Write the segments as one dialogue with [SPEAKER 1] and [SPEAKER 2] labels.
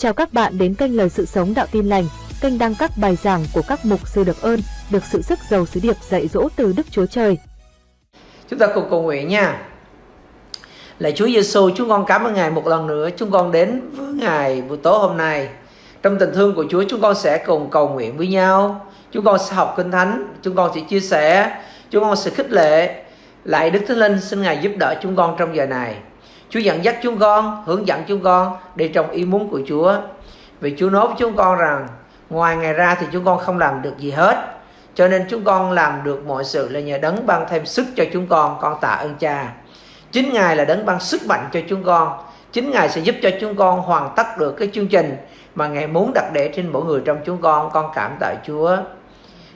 [SPEAKER 1] Chào các bạn đến kênh Lời Sự Sống Đạo Tin Lành, kênh đăng các bài giảng của các mục sư được ơn, được sự sức giàu sứ điệp dạy dỗ từ Đức Chúa Trời.
[SPEAKER 2] Chúng ta cùng cầu nguyện nha. Lạy Chúa Giêsu, chúng con cảm ơn Ngài một lần nữa. Chúng con đến với Ngài buổi tối hôm nay. Trong tình thương của Chúa, chúng con sẽ cùng cầu nguyện với nhau. Chúng con sẽ học Kinh Thánh, chúng con sẽ chia sẻ, chúng con sẽ khích lệ. Lại Đức Thánh Linh xin Ngài giúp đỡ chúng con trong giờ này. Chúa dẫn dắt chúng con, hướng dẫn chúng con đi trong ý muốn của Chúa. Vì Chúa nói với chúng con rằng ngoài ngày ra thì chúng con không làm được gì hết. Cho nên chúng con làm được mọi sự là nhờ đấng ban thêm sức cho chúng con, con tạ ơn cha. Chính Ngài là đấng ban sức mạnh cho chúng con. Chính Ngài sẽ giúp cho chúng con hoàn tất được cái chương trình mà Ngài muốn đặt để trên mỗi người trong chúng con. Con cảm tạ Chúa.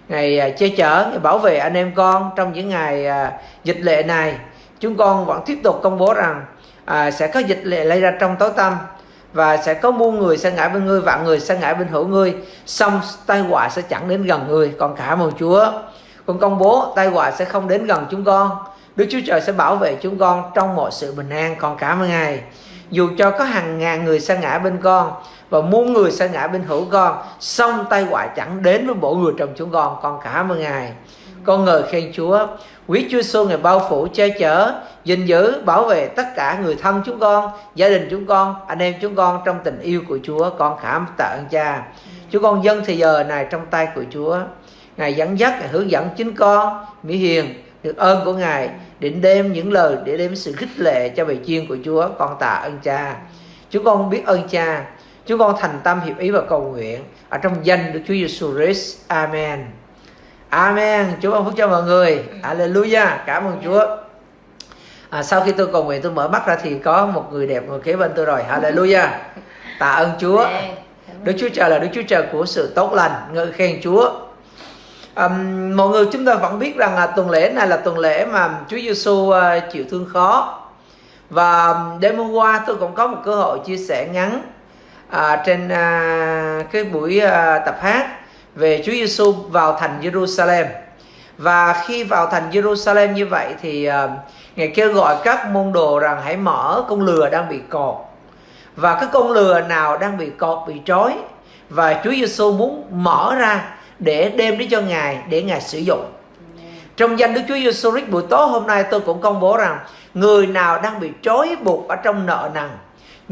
[SPEAKER 2] Ngài à, che chở, Ngài bảo vệ anh em con trong những ngày à, dịch lệ này. Chúng con vẫn tiếp tục công bố rằng à, sẽ có dịch lệ lây ra trong tối tâm và sẽ có muôn người sẽ ngã bên ngươi vạn người sẽ ngã bên hữu ngươi. Xong tai họa sẽ chẳng đến gần ngươi còn cả ơn chúa. Con công bố tai họa sẽ không đến gần chúng con. Đức chúa trời sẽ bảo vệ chúng con trong mọi sự bình an còn cả một ngài dù cho có hàng ngàn người sẽ ngã bên con và muôn người sẽ ngã bên hữu con xong tai họa chẳng đến với mỗi người trong chúng con còn cả một ngài con ngợi khen chúa, quý chúa Xuân ngày bao phủ che chở, gìn giữ, bảo vệ tất cả người thân chúng con, gia đình chúng con, anh em chúng con trong tình yêu của chúa. Con cảm tạ ơn cha. Chúng con dân thời giờ này trong tay của chúa. Ngài dẫn dắt, ngài hướng dẫn chính con, mỹ hiền, được ơn của ngài, định đem những lời để đem sự khích lệ cho bài chiên của chúa. Con tạ ơn cha. Chúng con biết ơn cha. Chúng con thành tâm hiệp ý và cầu nguyện. Ở trong danh Đức Chúa Giêsu Christ. Amen. Amen. Chúa ban phúc cho mọi người. Hallelujah. Cảm ơn Chúa. À, sau khi tôi cầu nguyện tôi mở mắt ra thì có một người đẹp ngồi kế bên tôi rồi. Hallelujah. Tạ ơn Chúa. Đức Chúa Trời là Đức Chúa Trời của sự tốt lành. Ngợi khen Chúa. Um, mọi người chúng ta vẫn biết rằng là tuần lễ này là tuần lễ mà Chúa Giêsu uh, chịu thương khó và đêm hôm qua tôi cũng có một cơ hội chia sẻ ngắn uh, trên uh, cái buổi uh, tập hát về Chúa Giêsu vào thành Jerusalem và khi vào thành Jerusalem như vậy thì uh, ngài kêu gọi các môn đồ rằng hãy mở con lừa đang bị cột và cái con lừa nào đang bị cột bị trói. Và Chúa Giêsu muốn mở ra để đem đến cho ngài để ngài sử dụng. Trong danh Đức Chúa Giêsu Christ buổi tối hôm nay tôi cũng công bố rằng người nào đang bị trói buộc ở trong nợ nần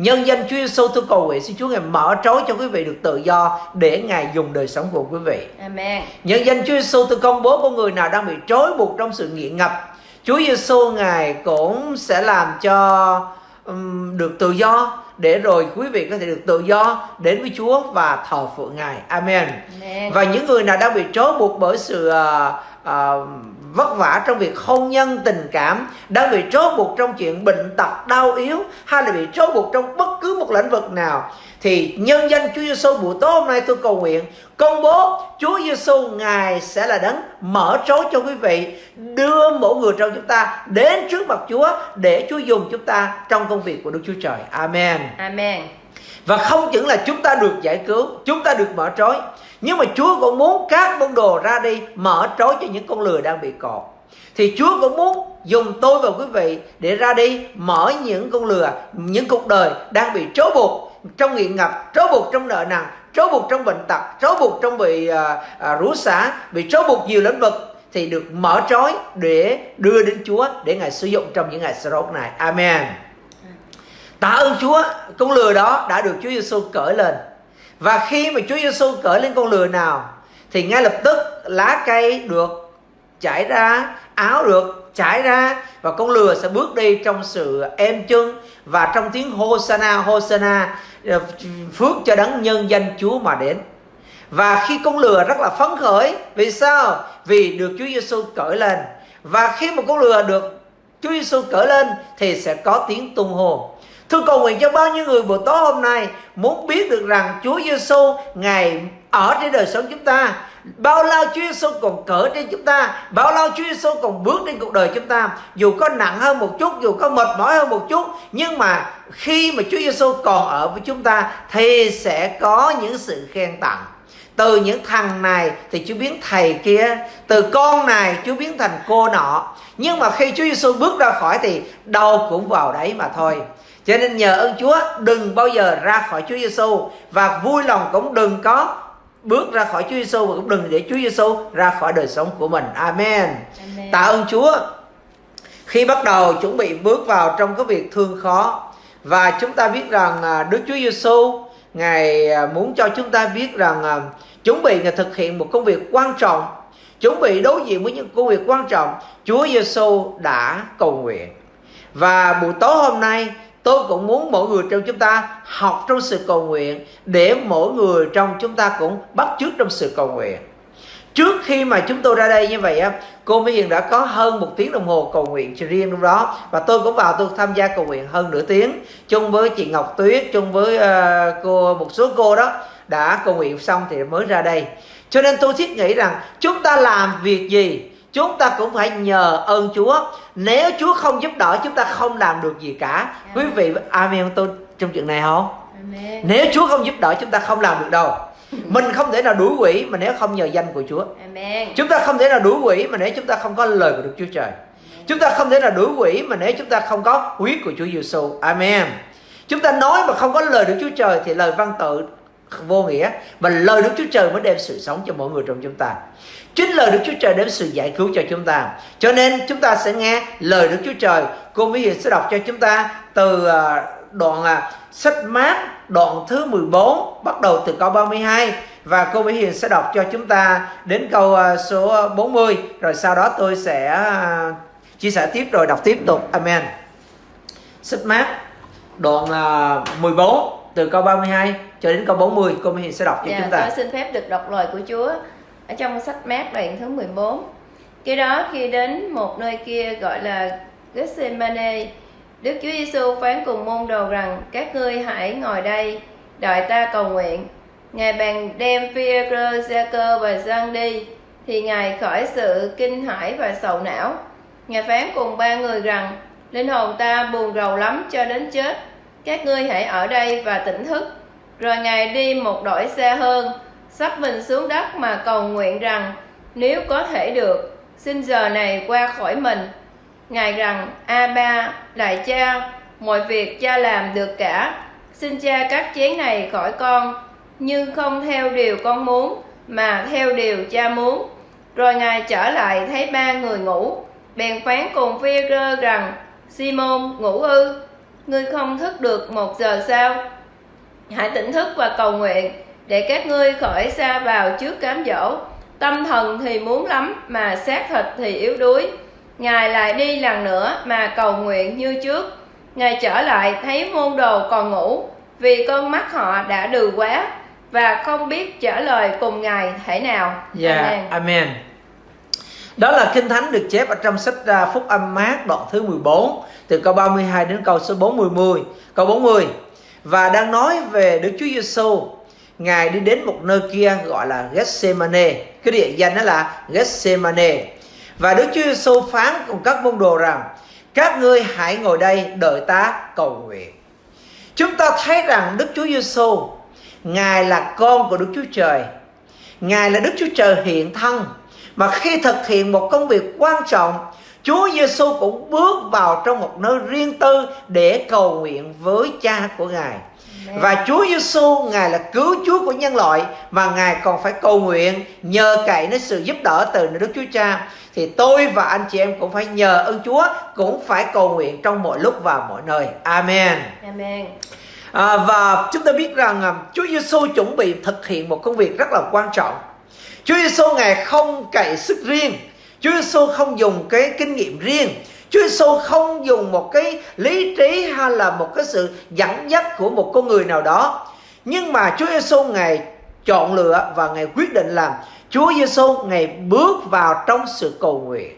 [SPEAKER 2] Nhân danh Chúa Giêsu tôi cầu nguyện xin Chúa ngài mở trói cho quý vị được tự do để ngài dùng đời sống của quý vị.
[SPEAKER 3] Amen.
[SPEAKER 2] Nhân danh Chúa Giêsu tôi công bố có người nào đang bị trói buộc trong sự nghiện ngập. Chúa Giêsu ngài cũng sẽ làm cho um, được tự do để rồi quý vị có thể được tự do đến với Chúa và thờ phượng Ngài. Amen.
[SPEAKER 3] Amen.
[SPEAKER 2] Và những người nào đang bị trói buộc bởi sự uh, uh, vất vả trong việc hôn nhân tình cảm đang bị trói buộc trong chuyện bệnh tật đau yếu hay là bị trói buộc trong bất cứ một lĩnh vực nào thì nhân danh Chúa Giêsu buổi tối hôm nay tôi cầu nguyện công bố Chúa Giêsu ngài sẽ là đấng mở trói cho quý vị đưa mỗi người trong chúng ta đến trước mặt Chúa để Chúa dùng chúng ta trong công việc của Đức Chúa Trời. Amen.
[SPEAKER 3] Amen.
[SPEAKER 2] Và không những là chúng ta được giải cứu, chúng ta được mở trói nhưng mà Chúa cũng muốn các môn đồ ra đi mở trói cho những con lừa đang bị cột. Thì Chúa cũng muốn dùng tôi và quý vị để ra đi mở những con lừa, những cuộc đời đang bị trói buộc trong nghiện ngập, trói buộc trong nợ nần, trói buộc trong bệnh tật, trói buộc trong bị à, à, rủa xả, bị trói buộc nhiều lĩnh vực thì được mở trói để đưa đến Chúa để Ngài sử dụng trong những ngày sau này. Amen. Tạ ơn Chúa, con lừa đó đã được Chúa Giêsu cởi lên và khi mà Chúa Giêsu cởi lên con lừa nào thì ngay lập tức lá cây được chảy ra, áo được chảy ra và con lừa sẽ bước đi trong sự êm chân và trong tiếng Hosanna Hosanna ờ, phước cho đấng nhân danh Chúa mà đến. Và khi con lừa rất là phấn khởi, vì sao? Vì được Chúa Giêsu cởi lên. Và khi một con lừa được Chúa Giêsu cởi lên thì sẽ có tiếng tung hô. Tôi cầu nguyện cho bao nhiêu người buổi tối hôm nay muốn biết được rằng Chúa Giêsu ngài ở trên đời sống chúng ta. Bao lao Chúa Giêsu còn cỡ trên chúng ta, bao lao Chúa Giêsu còn bước trên cuộc đời chúng ta. Dù có nặng hơn một chút, dù có mệt mỏi hơn một chút, nhưng mà khi mà Chúa Giêsu còn ở với chúng ta thì sẽ có những sự khen tặng. Từ những thằng này thì Chúa biến thầy kia, từ con này Chúa biến thành cô nọ. Nhưng mà khi Chúa Giêsu bước ra khỏi thì đâu cũng vào đấy mà thôi cho nên nhờ ơn Chúa đừng bao giờ ra khỏi Chúa Giêsu và vui lòng cũng đừng có bước ra khỏi Chúa Giêsu và cũng đừng để Chúa Giêsu ra khỏi đời sống của mình. Amen. Amen. Tạ ơn Chúa. Khi bắt đầu chuẩn bị bước vào trong cái việc thương khó và chúng ta biết rằng à, Đức Chúa Giêsu ngài à, muốn cho chúng ta biết rằng à, chuẩn bị ngài thực hiện một công việc quan trọng chuẩn bị đối diện với những công việc quan trọng Chúa Giêsu đã cầu nguyện và buổi tối hôm nay tôi cũng muốn mỗi người trong chúng ta học trong sự cầu nguyện để mỗi người trong chúng ta cũng bắt chước trong sự cầu nguyện. Trước khi mà chúng tôi ra đây như vậy á cô Mỹ Hiền đã có hơn một tiếng đồng hồ cầu nguyện cho riêng lúc đó và tôi cũng vào tôi tham gia cầu nguyện hơn nửa tiếng. Chung với chị Ngọc Tuyết chung với uh, cô một số cô đó đã cầu nguyện xong thì mới ra đây. Cho nên tôi thiết nghĩ rằng chúng ta làm việc gì chúng ta cũng phải nhờ ơn Chúa. Nếu Chúa không giúp đỡ chúng ta không làm được gì cả. Amen. quý vị amen tôi trong chuyện này không? Amen. nếu Chúa không giúp đỡ chúng ta không làm được đâu. Mình không thể nào đuổi quỷ mà nếu không nhờ danh của Chúa. Amen. chúng ta không thể nào đuổi quỷ mà nếu chúng ta không có lời của Đức Chúa Trời. Chúng ta không thể nào đuổi quỷ mà nếu chúng ta không có huyết của Chúa Giêsu Amen. Chúng ta nói mà không có lời Đức Chúa Trời thì lời văn tự vô nghĩa. Và lời Đức Chúa Trời mới đem sự sống cho mỗi người trong chúng ta chính lời Đức Chúa Trời đem sự giải cứu cho chúng ta. Cho nên chúng ta sẽ nghe lời Đức Chúa Trời. Cô Mỹ Hiền sẽ đọc cho chúng ta từ à, đoạn à, sách mát đoạn thứ 14 bắt đầu từ câu 32 và cô Mỹ Hiền sẽ đọc cho chúng ta đến câu à, số 40 rồi sau đó tôi sẽ chia sẻ tiếp rồi đọc tiếp tục. Amen. Sách mát đoạn 14 từ câu 32 cho đến câu 40 cô Mỹ Hiền sẽ đọc cho dạ, chúng ta.
[SPEAKER 3] Tôi xin phép được đọc lời của Chúa ở trong sách mát đoạn thứ 14. Khi đó khi đến một nơi kia gọi là Gethsemane, Đức Chúa Giêsu phán cùng môn đồ rằng các ngươi hãy ngồi đây đợi ta cầu nguyện. Ngài bèn đem Phi-e-rơ, Gia-cơ và Giăng đi thì Ngài khỏi sự kinh hãi và sầu não. Ngài phán cùng ba người rằng linh hồn ta buồn rầu lắm cho đến chết các ngươi hãy ở đây và tỉnh thức rồi ngài đi một đổi xa hơn sắp mình xuống đất mà cầu nguyện rằng, nếu có thể được, xin giờ này qua khỏi mình. Ngài rằng a ba đại cha, mọi việc cha làm được cả. Xin cha cắt chén này khỏi con, nhưng không theo điều con muốn, mà theo điều cha muốn. Rồi ngài trở lại thấy ba người ngủ. Bèn phán cùng phi rơ rằng, simon, ngủ ư? Ngươi không thức được một giờ sao? hãy tỉnh thức và cầu nguyện để các ngươi khỏi xa vào trước cám dỗ tâm thần thì muốn lắm mà xác thịt thì yếu đuối. Ngài lại đi lần nữa mà cầu nguyện như trước. Ngài trở lại thấy môn đồ còn ngủ vì con mắt họ đã đừ quá và không biết trả lời cùng ngài thể nào.
[SPEAKER 2] Yeah, dạ, amen. amen. Đó là kinh thánh được chép ở trong sách uh, phúc âm mát đoạn thứ 14 từ câu 32 đến câu số 40 câu 40 và đang nói về Đức Chúa Giêsu ngài đi đến một nơi kia gọi là Gethsemane. Cái địa danh đó là Gethsemane. Và Đức Chúa Giêsu phán cùng các môn đồ rằng, các ngươi hãy ngồi đây đợi ta cầu nguyện. Chúng ta thấy rằng Đức Chúa Giêsu ngài là con của Đức Chúa Trời. Ngài là Đức Chúa Trời hiện thân. Mà khi thực hiện một công việc quan trọng, Chúa Giêsu cũng bước vào trong một nơi riêng tư để cầu nguyện với cha của Ngài. Và Chúa Giêsu Ngài là cứu Chúa của nhân loại mà Ngài còn phải cầu nguyện nhờ cậy đến sự giúp đỡ từ Đức Chúa Cha. Thì tôi và anh chị em cũng phải nhờ ơn Chúa cũng phải cầu nguyện trong mọi lúc và mọi nơi. Amen. Amen. À, và chúng ta biết rằng à, Chúa Giêsu chuẩn bị thực hiện một công việc rất là quan trọng. Chúa Giêsu Ngài không cậy sức riêng Chúa Giêsu không dùng cái kinh nghiệm riêng Chúa Giêsu không dùng một cái lý trí hay là một cái sự dẫn dắt của một con người nào đó. Nhưng mà Chúa Giêsu ngài chọn lựa và ngài quyết định làm Chúa Giêsu ngài bước vào trong sự cầu nguyện.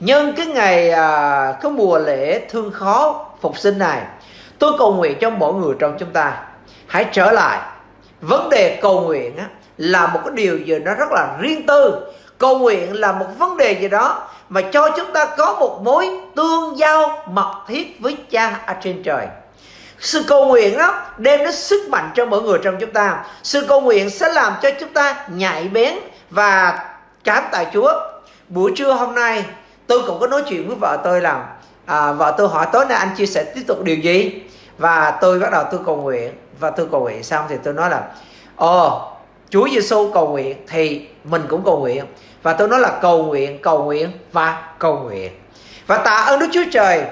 [SPEAKER 2] Nhân cái ngày à, cái mùa lễ thương khó phục sinh này tôi cầu nguyện cho mỗi người trong chúng ta hãy trở lại. Vấn đề cầu nguyện á, là một cái điều gì nó rất là riêng tư. Cầu nguyện là một vấn đề gì đó mà cho chúng ta có một mối tương giao mật thiết với cha ở trên trời. Sự cầu nguyện đó đem đến sức mạnh cho mỗi người trong chúng ta. Sự cầu nguyện sẽ làm cho chúng ta nhạy bén và cảm tạ chúa. Buổi trưa hôm nay tôi cũng có nói chuyện với vợ tôi là à, vợ tôi hỏi tối nay anh chia sẻ tiếp tục điều gì? Và tôi bắt đầu tôi cầu nguyện. Và tôi cầu nguyện xong thì tôi nói là ồ Chúa Giêsu cầu nguyện thì mình cũng cầu nguyện và tôi nói là cầu nguyện cầu nguyện và cầu nguyện. Và tạ ơn Đức Chúa Trời.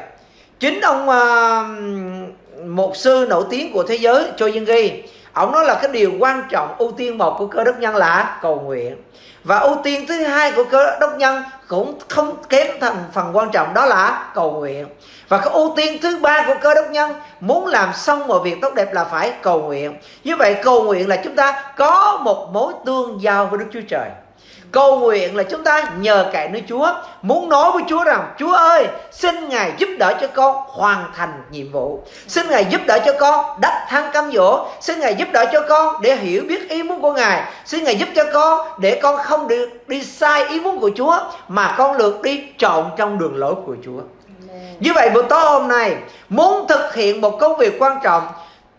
[SPEAKER 2] Chính ông uh, một sư nổi tiếng của thế giới Cho Dân Ghi ông nói là cái điều quan trọng ưu tiên một của cơ đốc nhân là cầu nguyện. Và ưu tiên thứ hai của cơ đốc nhân cũng không kém thành phần quan trọng đó là cầu nguyện. Và cái ưu tiên thứ ba của cơ đốc nhân muốn làm xong mọi việc tốt đẹp là phải cầu nguyện. Như vậy cầu nguyện là chúng ta có một mối tương giao với đức chúa trời. Cầu nguyện là chúng ta nhờ cậy nơi Chúa. Muốn nói với Chúa rằng Chúa ơi xin Ngài giúp đỡ cho con hoàn thành nhiệm vụ. Xin Ngài giúp đỡ cho con đắc thăng cam dỗ. Xin Ngài giúp đỡ cho con để hiểu biết ý muốn của Ngài. Xin Ngài giúp cho con để con không được đi sai ý muốn của Chúa Mà con được đi trọn trong đường lối của Chúa. Như vậy buổi tối hôm nay Muốn thực hiện một công việc quan trọng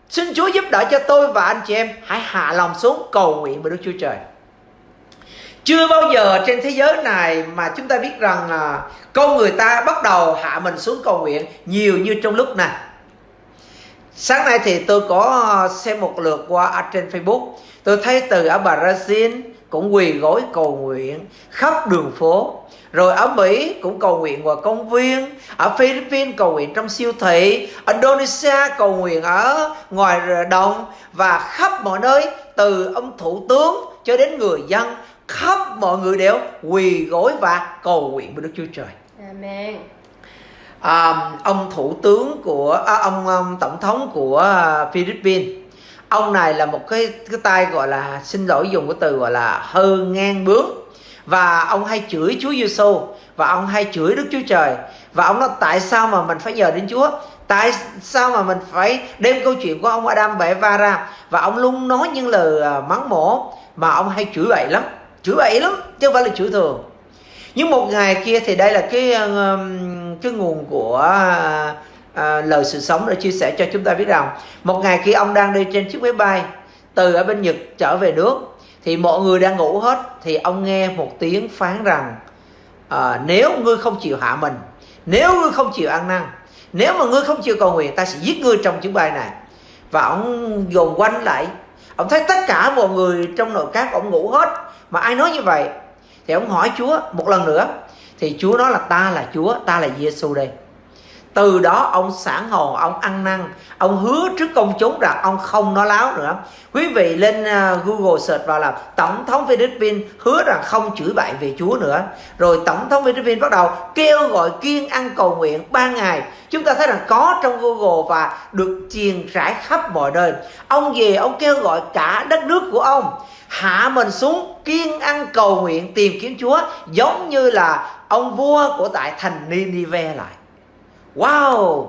[SPEAKER 2] Xin Chúa giúp đỡ cho tôi và anh chị em. Hãy hạ lòng xuống cầu nguyện với Đức Chúa Trời chưa bao giờ trên thế giới này mà chúng ta biết rằng à, con người ta bắt đầu hạ mình xuống cầu nguyện nhiều như trong lúc này. Sáng nay thì tôi có à, xem một lượt qua ở trên facebook. Tôi thấy từ ở brazil cũng quỳ gối cầu nguyện khắp đường phố. Rồi ở Mỹ cũng cầu nguyện ngoài công viên. Ở Philippines cầu nguyện trong siêu thị. Indonesia cầu nguyện ở ngoài đồng. Và khắp mọi nơi Từ ông thủ tướng cho đến người dân khắp mọi người đều quỳ gối và cầu nguyện với Đức Chúa Trời.
[SPEAKER 3] Amen.
[SPEAKER 2] À, ông thủ tướng của à, ông, ông tổng thống của à, Philippines. Ông này là một cái cái tay gọi là xin lỗi dùng cái từ gọi là hơ ngang bướng. Và ông hay chửi Chúa Giêsu và ông hay chửi Đức Chúa Trời. Và ông nói tại sao mà mình phải nhờ đến Chúa? Tại sao mà mình phải đem câu chuyện của ông Adam và Eva ra và ông luôn nói những lời à, mắng mỏ mà ông hay chửi bậy lắm chửi bậy lắm chứ không phải là chửi thường. Nhưng một ngày kia thì đây là cái um, cái nguồn của à, lời sự sống để chia sẻ cho chúng ta biết rằng một ngày khi ông đang đi trên chiếc máy bay từ ở bên Nhật trở về nước thì mọi người đang ngủ hết thì ông nghe một tiếng phán rằng à, nếu ngươi không chịu hạ mình nếu ngươi không chịu ăn năn nếu mà ngươi không chịu cầu nguyện ta sẽ giết ngươi trong chuyến bay này. Và ông dồn quanh lại. Ông thấy tất cả mọi người trong nội các ông ngủ hết mà ai nói như vậy? Thì ông hỏi Chúa một lần nữa. Thì Chúa nói là ta là Chúa, ta là Giêsu đây từ đó ông sản hồn ông ăn năn, ông hứa trước công chúng rằng ông không nói láo nữa. Quý vị lên à, google search vào là tổng thống philippines hứa rằng không chửi bậy về chúa nữa. Rồi tổng thống philippines bắt đầu kêu gọi kiên ăn cầu nguyện ba ngày. Chúng ta thấy rằng có trong google và được truyền rải khắp mọi nơi. Ông về, ông kêu gọi cả đất nước của ông hạ mình xuống kiên ăn cầu nguyện tìm kiếm chúa, giống như là ông vua của tại thành Ninive lại. Wow!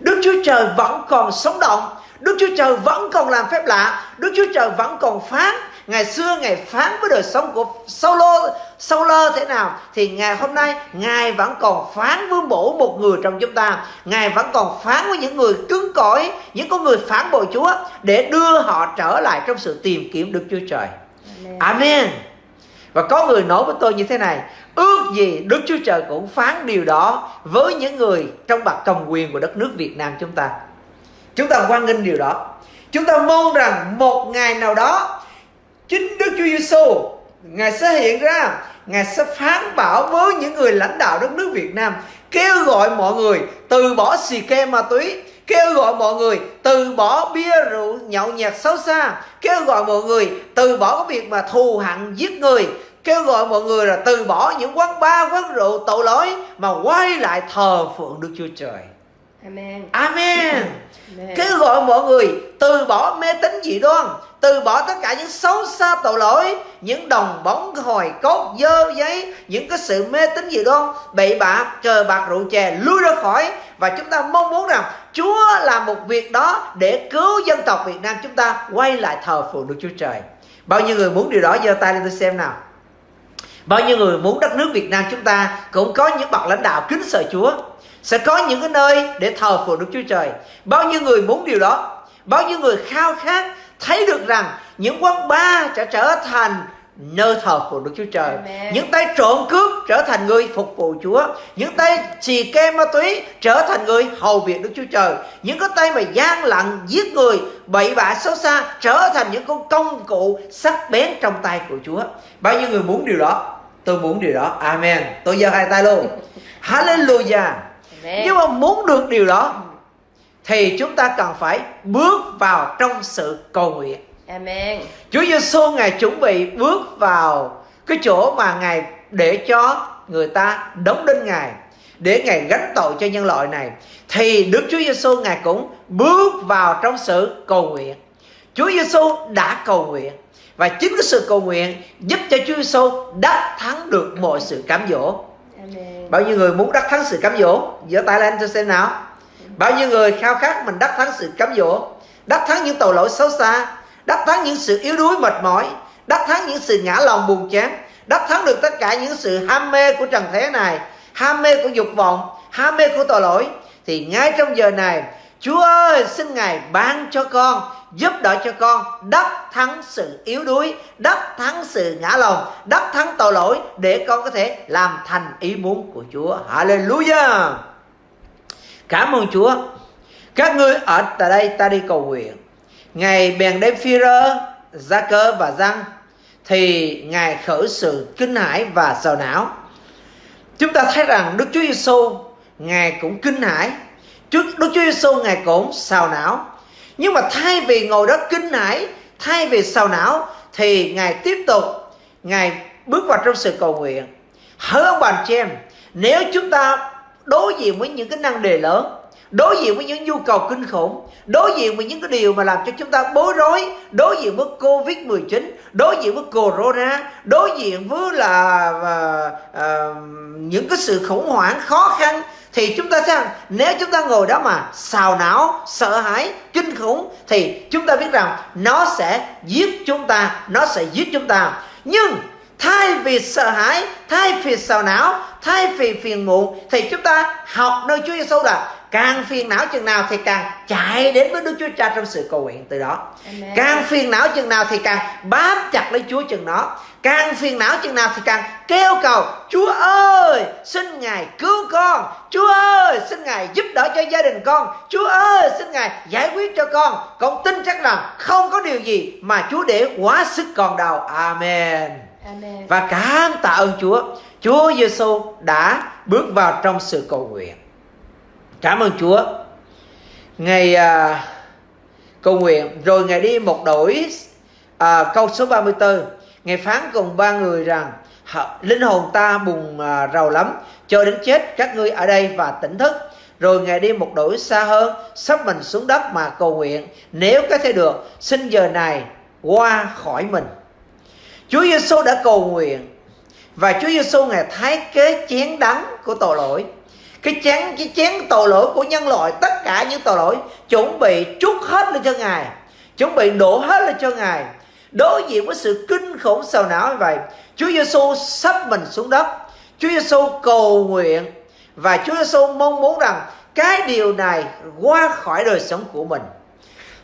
[SPEAKER 2] Đức Chúa Trời vẫn còn sống động. Đức Chúa Trời vẫn còn làm phép lạ. Đức Chúa Trời vẫn còn phán. Ngày xưa Ngài phán với đời sống của Saulo Saulo thế nào? Thì ngày hôm nay Ngài vẫn còn phán với mỗi một người trong chúng ta. Ngài vẫn còn phán với những người cứng cỏi Những con người phản bội Chúa Để đưa họ trở lại trong sự tìm kiếm Đức Chúa Trời. Amen, Amen. Và có người nói với tôi như thế này, Ước gì Đức Chúa Trời cũng phán điều đó Với những người trong bậc cầm quyền của đất nước Việt Nam chúng ta. Chúng ta quan nghênh điều đó. Chúng ta mong rằng một ngày nào đó, Chính Đức Chúa Giêsu Ngài sẽ hiện ra, Ngài sẽ phán bảo với những người lãnh đạo đất nước Việt Nam, Kêu gọi mọi người từ bỏ xì ke ma túy Kêu gọi mọi người từ bỏ bia rượu nhậu nhẹt xấu xa. Kêu gọi mọi người từ bỏ cái việc mà thù hận giết người. Kêu gọi mọi người là từ bỏ những quán bar, quán rượu tội lỗi Mà quay lại thờ phượng Đức Chúa Trời.
[SPEAKER 3] Amen.
[SPEAKER 2] Amen. Kêu gọi mọi người từ bỏ mê tín dị đoan, từ bỏ tất cả những xấu xa tội lỗi, những đồng bóng hồi cốt dơ giấy, những cái sự mê tín dị đoan, bậy bạ, cờ bạc rượu chè lui ra khỏi và chúng ta mong muốn rằng Chúa làm một việc đó để cứu dân tộc Việt Nam chúng ta quay lại thờ phượng Đức Chúa Trời. Bao nhiêu người muốn điều đó giơ tay lên tôi xem nào. Bao nhiêu người muốn đất nước Việt Nam chúng ta cũng có những bậc lãnh đạo kính sợ Chúa sẽ có những cái nơi để thờ phượng Đức Chúa Trời. Bao nhiêu người muốn điều đó? Bao nhiêu người khao khát thấy được rằng những quán bar sẽ trở thành nơi thờ của Đức Chúa Trời.
[SPEAKER 3] Amen.
[SPEAKER 2] Những tay trộm cướp trở thành người phục vụ Chúa. Những tay xì ke ma túy trở thành người hầu việc Đức Chúa Trời. Những cái tay mà gian lận giết người, bậy bạ xấu xa trở thành những con công cụ sắc bén trong tay của Chúa. Bao nhiêu người muốn điều đó? Tôi muốn điều đó. Amen. Tôi giơ hai tay luôn. Hallelujah. Nhưng mà muốn được điều đó thì chúng ta cần phải bước vào trong sự cầu nguyện.
[SPEAKER 3] Amen.
[SPEAKER 2] Chúa Giêsu ngài chuẩn bị bước vào cái chỗ mà ngài để cho người ta đóng đinh ngài để ngài gánh tội cho nhân loại này thì Đức Chúa Giêsu ngài cũng bước vào trong sự cầu nguyện. Chúa Giêsu đã cầu nguyện và chính cái sự cầu nguyện giúp cho Chúa Giêsu đắc thắng được mọi sự cám dỗ. Bao nhiêu người muốn đắc thắng sự cám dỗ? giơ tay lên cho xem nào. Bao nhiêu người khao khát mình đắc thắng sự cám dỗ, đắc thắng những tội lỗi xấu xa, đắc thắng những sự yếu đuối mệt mỏi, đắc thắng những sự ngã lòng buồn chán, đắc thắng được tất cả những sự ham mê của trần thế này, ham mê của dục vọng, ham mê của tội lỗi. Thì ngay trong giờ này Chúa ơi, xin Ngài ban cho con, Giúp đỡ cho con đắc thắng sự yếu đuối, Đắc thắng sự ngã lòng, Đắc thắng tội lỗi Để con có thể làm thành ý muốn của Chúa. Hallelujah! Cảm ơn Chúa. Các ngươi ở tại đây, ta đi cầu nguyện. Ngài bèn đem phi rơ, Gia cơ và răng, Thì Ngài khởi sự kinh hãi và sầu não. Chúng ta thấy rằng Đức Chúa Giêsu Ngài cũng kinh hãi. Đức Chúa Giêsu Ngài cũng xào não. Nhưng mà thay vì ngồi đó kinh hãi Thay vì xào não Thì Ngài tiếp tục Ngài bước vào trong sự cầu nguyện. Hỡi ông bà chị em Nếu chúng ta đối diện với những cái năng đề lớn đối diện với những nhu cầu kinh khủng đối diện với những cái điều mà làm cho chúng ta bối rối đối diện với covid 19 đối diện với corona đối diện với là uh, uh, những cái sự khủng hoảng khó khăn thì chúng ta rằng nếu chúng ta ngồi đó mà xào não sợ hãi kinh khủng thì chúng ta biết rằng nó sẽ giết chúng ta nó sẽ giết chúng ta. Nhưng thay vì sợ hãi thay vì sầu não thay vì phiền muộn thì chúng ta học nơi Chúa Giêsu là càng phiền não chừng nào thì càng chạy đến với Đức Chúa Cha trong sự cầu nguyện từ đó.
[SPEAKER 3] Amen.
[SPEAKER 2] càng phiền não chừng nào thì càng bám chặt lấy Chúa chừng đó càng phiền não chừng nào thì càng kêu cầu Chúa ơi xin Ngài cứu con. Chúa ơi xin Ngài giúp đỡ cho gia đình con. Chúa ơi xin Ngài giải quyết cho con. Con tin chắc rằng không có điều gì mà Chúa để quá sức con đâu Amen.
[SPEAKER 3] Amen.
[SPEAKER 2] và cảm tạ ơn Chúa. Chúa Giêsu đã bước vào trong sự cầu nguyện. Cảm ơn Chúa. Ngày à, cầu nguyện rồi ngài đi một đổi à, câu số 34 ngài phán cùng ba người rằng linh hồn ta buồn à, rầu lắm, cho đến chết các ngươi ở đây và tỉnh thức. Rồi ngài đi một đổi xa hơn, sắp mình xuống đất mà cầu nguyện, nếu có thể được, xin giờ này qua khỏi mình. Chúa Giêsu đã cầu nguyện, và Chúa Giêsu ngài thấy kế chén đắng của tội lỗi. Cái chén cái chén tội lỗi của nhân loại, tất cả những tội lỗi, chuẩn bị trút hết lên cho ngài, chuẩn bị đổ hết lên cho ngài đối diện với sự kinh khủng sầu não như vậy, Chúa Giêsu sắp mình xuống đất. Chúa Giêsu cầu nguyện và Chúa Giêsu mong muốn rằng cái điều này qua khỏi đời sống của mình.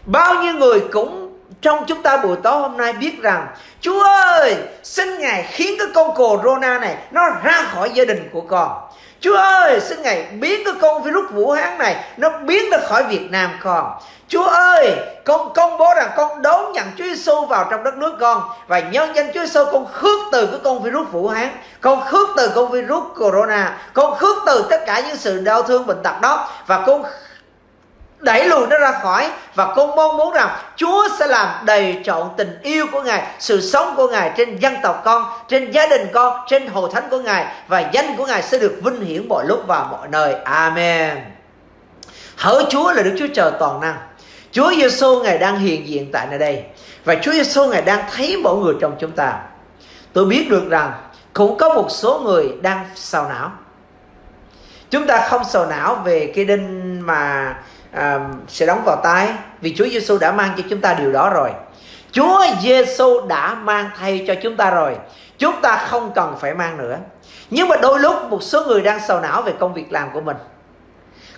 [SPEAKER 2] Bao nhiêu người cũng trong chúng ta buổi tối hôm nay biết rằng, Chúa ơi, xin Ngài khiến cái con corona này nó ra khỏi gia đình của con. Chúa ơi, xin Ngài biến cái con virus Vũ Hán này nó biến ra khỏi Việt Nam con. Chúa ơi, con công bố rằng con đón nhận Chúa Giêsu vào trong đất nước con và nhân danh Chúa Giêsu con khước từ cái con virus Vũ Hán, con khước từ con virus corona, con khước từ tất cả những sự đau thương bệnh tật đó và con đẩy lùi nó ra khỏi và con mong muốn rằng Chúa sẽ làm đầy trọn tình yêu của Ngài, sự sống của Ngài trên dân tộc con, trên gia đình con, trên hồ thánh của Ngài và danh của Ngài sẽ được vinh hiển mọi lúc và mọi nơi. Amen. Hỡi Chúa là Đức Chúa Trời toàn năng. Chúa Giêsu Ngài đang hiện diện tại nơi đây và Chúa Giêsu Ngài đang thấy mỗi người trong chúng ta. Tôi biết được rằng cũng có một số người đang sầu não. Chúng ta không sầu não về cái đinh mà à, sẽ đóng vào tay vì Chúa Giêsu đã mang cho chúng ta điều đó rồi. Chúa Giêsu đã mang thay cho chúng ta rồi. Chúng ta không cần phải mang nữa. Nhưng mà đôi lúc một số người đang sầu não về công việc làm của mình.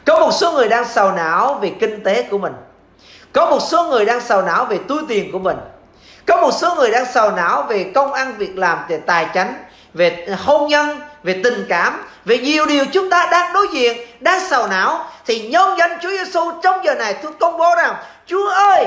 [SPEAKER 2] Có một số người đang sầu não về kinh tế của mình. Có một số người đang sầu não về túi tiền của mình. có một số người đang sầu não về công ăn việc làm về tài chánh về hôn nhân về tình cảm về nhiều điều chúng ta đang đối diện đang sầu não thì nhân danh Chúa Giêsu trong giờ này tôi công bố rằng Chúa ơi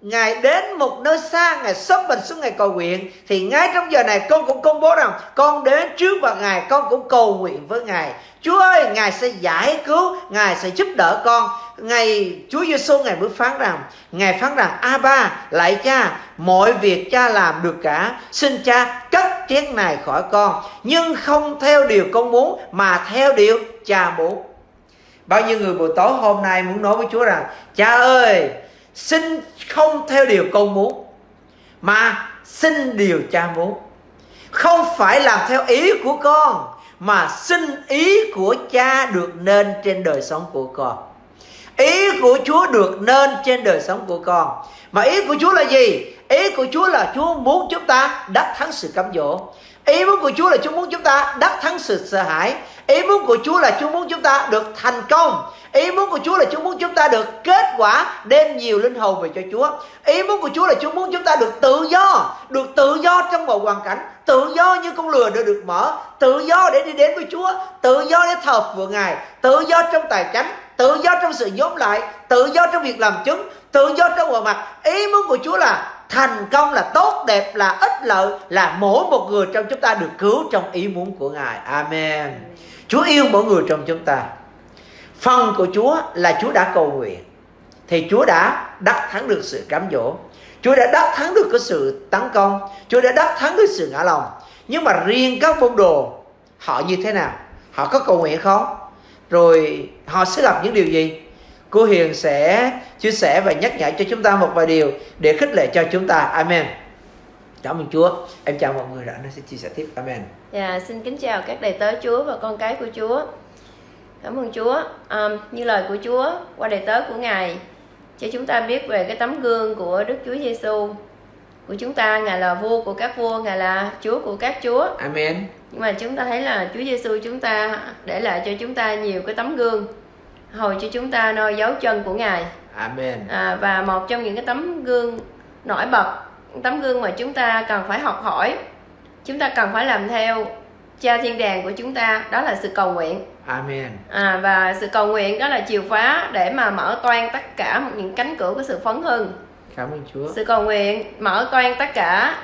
[SPEAKER 2] Ngài đến một nơi xa, Ngài sắp mình xuống Ngài cầu nguyện. Thì ngay trong giờ này con cũng công bố rằng Con đến trước và Ngài, con cũng cầu nguyện với Ngài. Chúa ơi, Ngài sẽ giải cứu, Ngài sẽ giúp đỡ con. Ngài Chúa Giêsu Ngài mới phán rằng Ngài phán rằng A ba, lại cha Mọi việc cha làm được cả. Xin cha chén này khỏi con, Nhưng không theo điều con muốn, Mà theo điều cha muốn. Bao nhiêu người buổi tối hôm nay muốn nói với Chúa rằng, Cha ơi, xin không theo điều con muốn, mà xin điều cha muốn. Không phải làm theo ý của con, mà xin ý của cha được nên trên đời sống của con. Ý của chúa được nên trên đời sống của con. Mà ý của chúa là gì? Ý của chúa là chúa muốn chúng ta đắc thắng sự cám dỗ ý muốn của chúa là chúa muốn chúng ta đắc thắng sự sợ hãi ý muốn của chúa là chúa muốn chúng ta được thành công Ý muốn của Chúa là Chúa muốn chúng ta được kết quả đem nhiều linh hồn về cho Chúa. Ý muốn của Chúa là Chúa muốn chúng ta được tự do, được tự do trong mọi hoàn cảnh, tự do như con lừa đã được mở, tự do để đi đến với Chúa, tự do để thờ phượng Ngài, tự do trong tài chánh, tự do trong sự nhóm lại, tự do trong việc làm chứng, tự do trong mọi mặt. Ý muốn của Chúa là thành công là tốt, đẹp là ích lợi, là mỗi một người trong chúng ta được cứu trong ý muốn của Ngài. Amen. Chúa yêu mỗi người trong chúng ta. Phần của Chúa là Chúa đã cầu nguyện. Thì Chúa đã đắc thắng được sự cám dỗ. Chúa đã đắc thắng được cái sự tấn công. Chúa đã đắc thắng được sự ngã lòng. Nhưng mà riêng các môn đồ, họ như thế nào? Họ có cầu nguyện không? Rồi họ sẽ gặp những điều gì? Cô Hiền sẽ chia sẻ và nhắc nhở cho chúng ta một vài điều để khích lệ cho chúng ta. Amen. Cảm ơn Chúa. Em chào mọi người đã nó sẽ chia sẻ tiếp. Amen.
[SPEAKER 3] Dạ, xin kính chào các đầy tớ Chúa và con cái của Chúa. Cảm ơn Chúa. À, như lời của Chúa qua đề tớ của Ngài cho chúng ta biết về cái tấm gương của Đức Chúa Giêsu của chúng ta ngài là vua của các vua ngài là chúa của các chúa.
[SPEAKER 2] Amen.
[SPEAKER 3] Nhưng mà chúng ta thấy là chúa giêsu chúng ta để lại cho chúng ta nhiều cái tấm gương hồi cho chúng ta noi dấu chân của ngài
[SPEAKER 2] amen
[SPEAKER 3] à, và một trong những cái tấm gương nổi bật tấm gương mà chúng ta cần phải học hỏi chúng ta cần phải làm theo cha thiên đàng của chúng ta đó là sự cầu nguyện
[SPEAKER 2] Amen.
[SPEAKER 3] À, và sự cầu nguyện đó là chìa khóa để mà mở toan tất cả những cánh cửa của sự phấn hưng.
[SPEAKER 2] Cảm ơn Chúa.
[SPEAKER 3] Sự cầu nguyện mở toan tất cả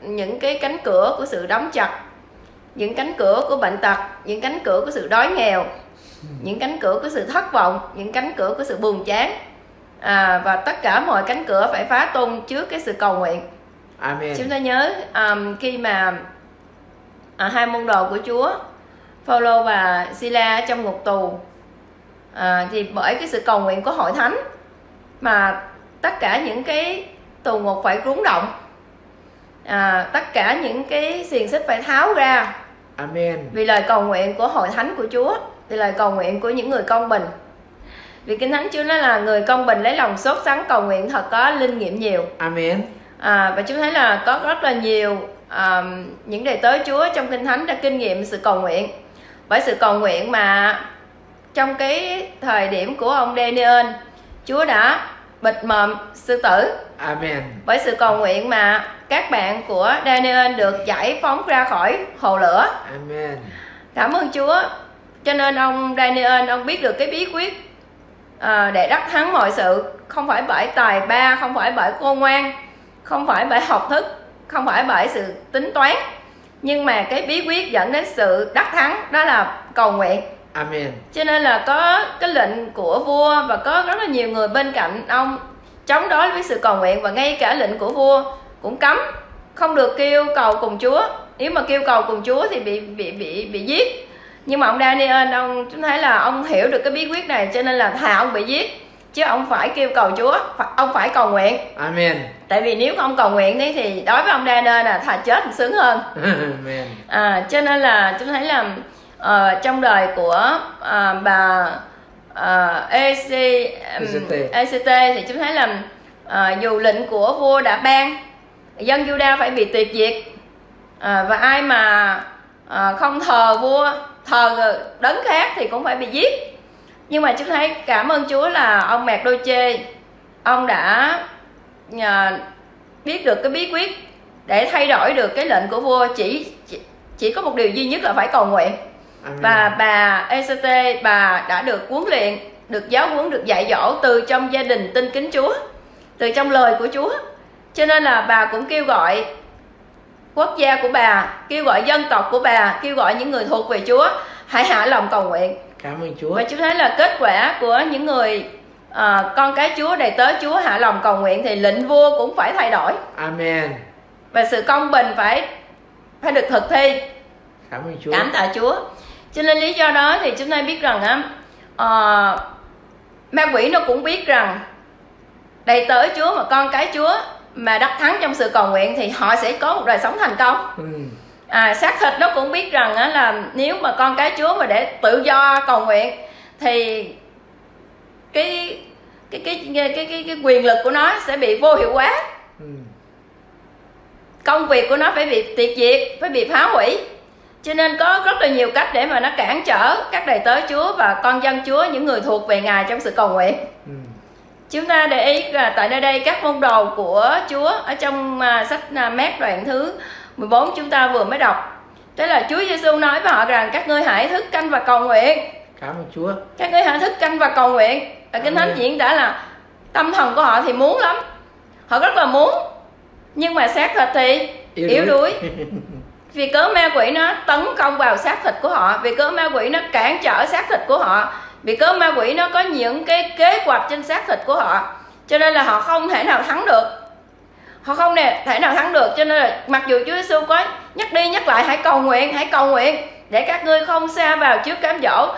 [SPEAKER 3] những cái cánh cửa của sự đóng chặt, những cánh cửa của bệnh tật, những cánh cửa của sự đói nghèo, những cánh cửa của sự thất vọng, những cánh cửa của sự buồn chán. À, và tất cả mọi cánh cửa phải phá tung trước cái sự cầu nguyện.
[SPEAKER 2] Amen.
[SPEAKER 3] Chúng ta nhớ um, khi mà à, hai môn đồ của Chúa Phaolô và Sila trong ngục tù à, thì bởi cái sự cầu nguyện của hội thánh mà tất cả những cái tù ngục phải rúng động à, tất cả những cái xiềng xích phải tháo ra
[SPEAKER 2] Amen.
[SPEAKER 3] vì lời cầu nguyện của hội thánh của Chúa vì lời cầu nguyện của những người công bình vì kinh thánh Chúa nói là người công bình lấy lòng sốt sắng cầu nguyện thật có linh nghiệm nhiều
[SPEAKER 2] Amen.
[SPEAKER 3] à, và chúng thấy là có rất là nhiều um, những đệ tớ Chúa trong kinh thánh đã kinh nghiệm sự cầu nguyện bởi sự cầu nguyện mà trong cái thời điểm của ông Daniel Chúa đã bịt mồm sư tử
[SPEAKER 2] Amen.
[SPEAKER 3] bởi sự cầu nguyện mà các bạn của Daniel được giải phóng ra khỏi hồ lửa
[SPEAKER 2] Amen.
[SPEAKER 3] cảm ơn Chúa cho nên ông Daniel ông biết được cái bí quyết à, để đắc thắng mọi sự. Không phải bởi tài ba không phải bởi khôn ngoan không phải bởi học thức không phải bởi sự tính toán. Nhưng mà cái bí quyết dẫn đến sự đắc thắng đó là cầu nguyện.
[SPEAKER 2] Amen.
[SPEAKER 3] cho nên là có cái lệnh của vua và có rất là nhiều người bên cạnh ông chống đối với sự cầu nguyện. Và ngay cả lệnh của vua cũng cấm không được kêu cầu cùng Chúa. Nếu mà kêu cầu cùng Chúa thì bị bị bị bị giết nhưng mà ông Daniel ông chúng thấy là ông hiểu được cái bí quyết này cho nên là thà ông bị giết chứ ông phải kêu cầu Chúa ông phải cầu nguyện
[SPEAKER 2] Amen.
[SPEAKER 3] tại vì nếu không cầu nguyện đấy thì đối với ông Daniel là thà chết thì sướng hơn
[SPEAKER 2] Amen.
[SPEAKER 3] à, cho nên là chúng thấy là uh, trong đời của uh, bà uh, EC, um, ECT thì chúng thấy là uh, dù lệnh của vua đã ban dân Juda phải bị tuyệt diệt uh, và ai mà uh, không thờ vua thờ đấng khác thì cũng phải bị giết. Nhưng mà chúng thấy cảm ơn Chúa là ông Mạc Đôi Chê. Ông đã uh, biết được cái bí quyết để thay đổi được cái lệnh của vua. Chỉ chỉ, chỉ có một điều duy nhất là phải cầu nguyện.
[SPEAKER 2] Amen.
[SPEAKER 3] và bà ECT bà đã được huấn luyện được giáo huấn được dạy dỗ từ trong gia đình tin kính Chúa từ trong lời của Chúa. Cho nên là bà cũng kêu gọi quốc gia của bà kêu gọi dân tộc của bà kêu gọi những người thuộc về Chúa hãy hạ lòng cầu nguyện
[SPEAKER 2] Cảm ơn Chúa.
[SPEAKER 3] và chúng thấy là kết quả của những người à, con cái Chúa đầy tớ Chúa hạ lòng cầu nguyện thì lệnh vua cũng phải thay đổi
[SPEAKER 2] Amen.
[SPEAKER 3] và sự công bình phải phải được thực thi
[SPEAKER 2] Cảm ơn Chúa.
[SPEAKER 3] cảm tạ Chúa cho nên lý do đó thì chúng ta biết rằng á à, ma quỷ nó cũng biết rằng đầy tớ Chúa mà con cái Chúa mà đắc thắng trong sự cầu nguyện thì họ sẽ có một đời sống thành công
[SPEAKER 2] Ừ.
[SPEAKER 3] à, xác thịt nó cũng biết rằng á, là nếu mà con cái Chúa mà để tự do cầu nguyện thì cái cái cái cái cái, cái, cái quyền lực của nó sẽ bị vô hiệu hóa
[SPEAKER 2] Ừ.
[SPEAKER 3] công việc của nó phải bị tiệt diệt phải bị phá hủy cho nên có rất là nhiều cách để mà nó cản trở các đầy tớ Chúa và con dân Chúa những người thuộc về Ngài trong sự cầu nguyện
[SPEAKER 2] Ừ.
[SPEAKER 3] chúng ta để ý là tại nơi đây các môn đồ của Chúa ở trong à, sách à, mát đoạn thứ 14 chúng ta vừa mới đọc. Thế là Chúa Giêsu nói với họ rằng các ngươi hãy thức canh và cầu nguyện.
[SPEAKER 2] Cảm ơn Chúa.
[SPEAKER 3] các ngươi hãy thức canh và cầu nguyện. Ở kinh thánh diễn đã là tâm thần của họ thì muốn lắm. Họ rất là muốn nhưng mà xác thịt thì yếu, đuối. Vì cớ ma quỷ nó tấn công vào xác thịt của họ vì cớ ma quỷ nó cản trở xác thịt của họ vì cớ ma quỷ nó có những cái kế hoạch trên xác thịt của họ, cho nên là họ không thể nào thắng được. Họ không nè, thể nào thắng được, cho nên là mặc dù Chúa Giêsu có nhắc đi nhắc lại, hãy cầu nguyện, hãy cầu nguyện, để các ngươi không xa vào trước cám dỗ.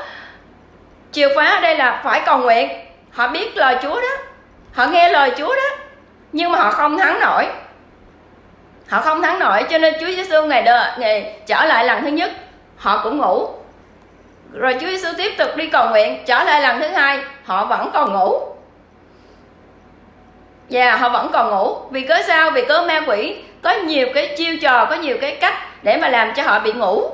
[SPEAKER 3] Chìa khóa ở đây là phải cầu nguyện. Họ biết lời Chúa đó. Họ nghe lời Chúa đó. Nhưng mà họ không thắng nổi. Họ không thắng nổi, cho nên Chúa Giêsu ngày đợi ngày trở lại lần thứ nhất. Họ cũng ngủ rồi Chúa Giêsu tiếp tục đi cầu nguyện trở lại lần thứ hai họ vẫn còn ngủ. Dạ họ vẫn còn ngủ. Vì cớ sao? Vì cớ ma quỷ. Có nhiều cái chiêu trò Có nhiều cái cách Để mà làm cho họ bị ngủ.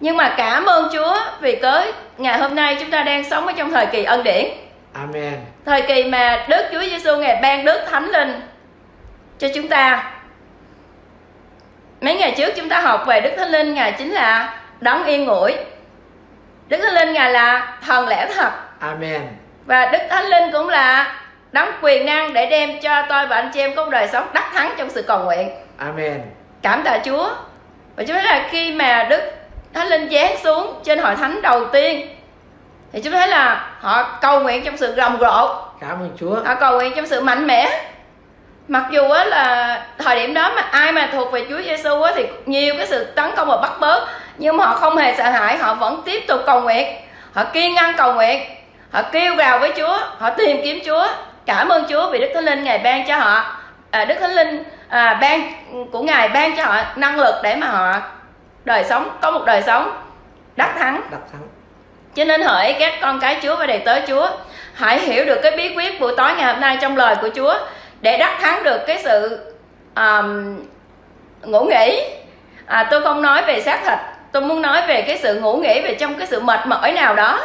[SPEAKER 3] Nhưng mà cảm ơn Chúa Vì cớ ngày hôm nay chúng ta đang sống ở trong thời kỳ ân điển.
[SPEAKER 2] Amen.
[SPEAKER 3] Thời kỳ mà Đức Chúa Giêsu Ngài ban Đức Thánh Linh Cho chúng ta. Mấy ngày trước chúng ta học về Đức Thánh Linh Ngài chính là đấng yên ngủi Đức Thánh Linh Ngài là thần lẽ thật
[SPEAKER 2] Amen.
[SPEAKER 3] và Đức Thánh Linh cũng là đấng quyền năng để đem cho tôi và anh chị em có một đời sống đắc thắng trong sự cầu nguyện.
[SPEAKER 2] Amen.
[SPEAKER 3] Cảm tạ Chúa. Và chúng thấy là khi mà Đức Thánh Linh giáng xuống trên hội thánh đầu tiên thì chúng thấy là họ cầu nguyện trong sự rầm rộ,
[SPEAKER 2] Cảm ơn Chúa.
[SPEAKER 3] họ cầu nguyện trong sự mạnh mẽ. Mặc dù á là thời điểm đó mà ai mà thuộc về Chúa Giêsu á thì nhiều cái sự tấn công và bắt bớ nhưng họ không hề sợ hãi, họ vẫn tiếp tục cầu nguyện. Họ kiên ngăn cầu nguyện, họ kêu gào với Chúa, họ tìm kiếm Chúa. Cảm ơn Chúa vì Đức Thánh Linh Ngài ban cho họ à, Đức Thánh Linh à, ban của Ngài ban cho họ năng lực để mà họ đời sống có một đời sống đắc thắng
[SPEAKER 2] Đắc thắng.
[SPEAKER 3] cho nên hỡi các con cái Chúa và đầy tớ Chúa Hãy hiểu được cái bí quyết buổi tối ngày hôm nay trong lời của Chúa Để đắc thắng được cái sự um, ngủ nghỉ à, Tôi không nói về xác thịt Tôi muốn nói về cái sự ngủ nghỉ Về trong cái sự mệt mỏi nào đó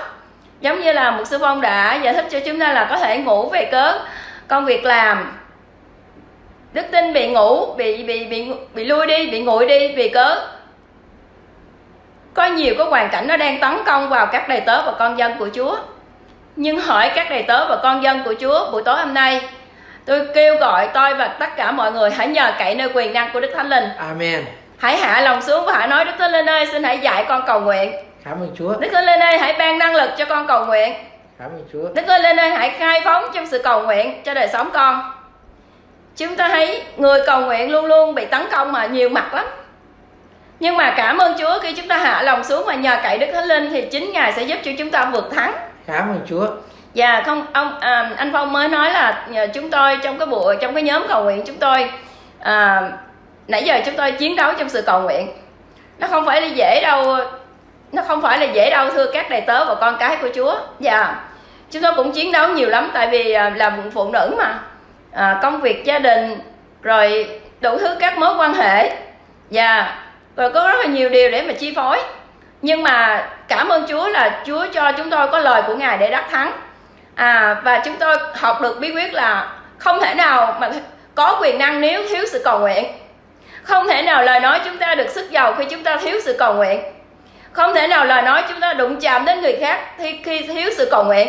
[SPEAKER 3] Giống như là một sư phong đã giải thích cho chúng ta là có thể ngủ về cớ công việc làm Đức tin bị ngủ, bị bị bị bị lui đi, bị nguội đi vì cớ có nhiều cái hoàn cảnh nó đang tấn công vào các đầy tớ và con dân của Chúa. Nhưng hỏi các đầy tớ và con dân của Chúa buổi tối hôm nay, tôi kêu gọi tôi và tất cả mọi người hãy nhờ cậy nơi quyền năng của Đức Thánh Linh.
[SPEAKER 2] Amen.
[SPEAKER 3] Hãy hạ lòng xuống và hãy nói Đức Thánh Linh ơi, xin hãy dạy con cầu nguyện.
[SPEAKER 2] Cảm ơn Chúa.
[SPEAKER 3] Đức Thánh Linh ơi, hãy ban năng lực cho con cầu nguyện.
[SPEAKER 2] Cảm ơn Chúa.
[SPEAKER 3] Đức Thánh Linh ơi, hãy khai phóng trong sự cầu nguyện cho đời sống con. Chúng ta thấy người cầu nguyện luôn luôn bị tấn công mà nhiều mặt lắm. Nhưng mà cảm ơn Chúa khi chúng ta hạ lòng xuống và nhờ cậy Đức Thánh Linh thì chính Ngài sẽ giúp cho chúng ta vượt thắng.
[SPEAKER 2] Cảm ơn Chúa.
[SPEAKER 3] Và không ông à, anh Phong mới nói là chúng tôi trong cái buổi trong cái nhóm cầu nguyện chúng tôi à, nãy giờ chúng tôi chiến đấu trong sự cầu nguyện. Nó không phải là dễ đâu, nó không phải là dễ đâu thưa các đầy tớ và con cái của Chúa. dạ chúng tôi cũng chiến đấu nhiều lắm tại vì à, là phụ nữ mà. À, công việc gia đình rồi đủ thứ các mối quan hệ. Và rồi có rất là nhiều điều để mà chi phối. Nhưng mà cảm ơn Chúa là Chúa cho chúng tôi có lời của Ngài để đắc thắng. À, và chúng tôi học được bí quyết là không thể nào mà có quyền năng nếu thiếu sự cầu nguyện không thể nào lời nói chúng ta được sức giàu khi chúng ta thiếu sự cầu nguyện. Không thể nào lời nói chúng ta đụng chạm đến người khác khi, khi thiếu sự cầu nguyện.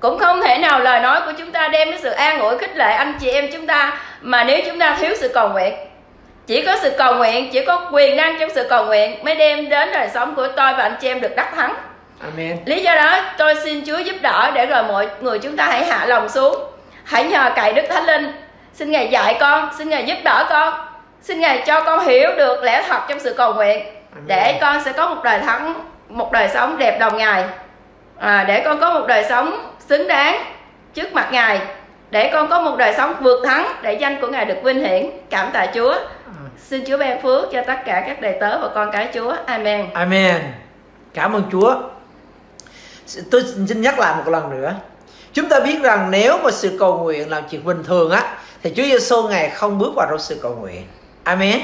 [SPEAKER 3] Cũng không thể nào lời nói của chúng ta đem đến sự an ủi khích lệ anh chị em chúng ta mà nếu chúng ta thiếu sự cầu nguyện. Chỉ có sự cầu nguyện chỉ có quyền năng trong sự cầu nguyện mới đem đến đời sống của tôi và anh chị em được đắc thắng.
[SPEAKER 2] Amen.
[SPEAKER 3] lý do đó tôi xin Chúa giúp đỡ để rồi mọi người chúng ta hãy hạ lòng xuống. Hãy nhờ cậy Đức Thánh Linh. Xin Ngài dạy con xin Ngài giúp đỡ con xin Ngài cho con hiểu được lẽ thật trong sự cầu nguyện để con sẽ có một đời thắng một đời sống đẹp đồng Ngài. À, để con có một đời sống xứng đáng trước mặt Ngài để con có một đời sống vượt thắng để danh của Ngài được vinh hiển. Cảm tạ Chúa. Xin Chúa ban phước cho tất cả các đầy tớ và con cái Chúa. Amen.
[SPEAKER 2] Amen. Cảm ơn Chúa. Tôi xin nhắc lại một lần nữa. Chúng ta biết rằng nếu mà sự cầu nguyện là chuyện bình thường á thì Chúa Giêsu ngài không bước vào trong sự cầu nguyện Amen.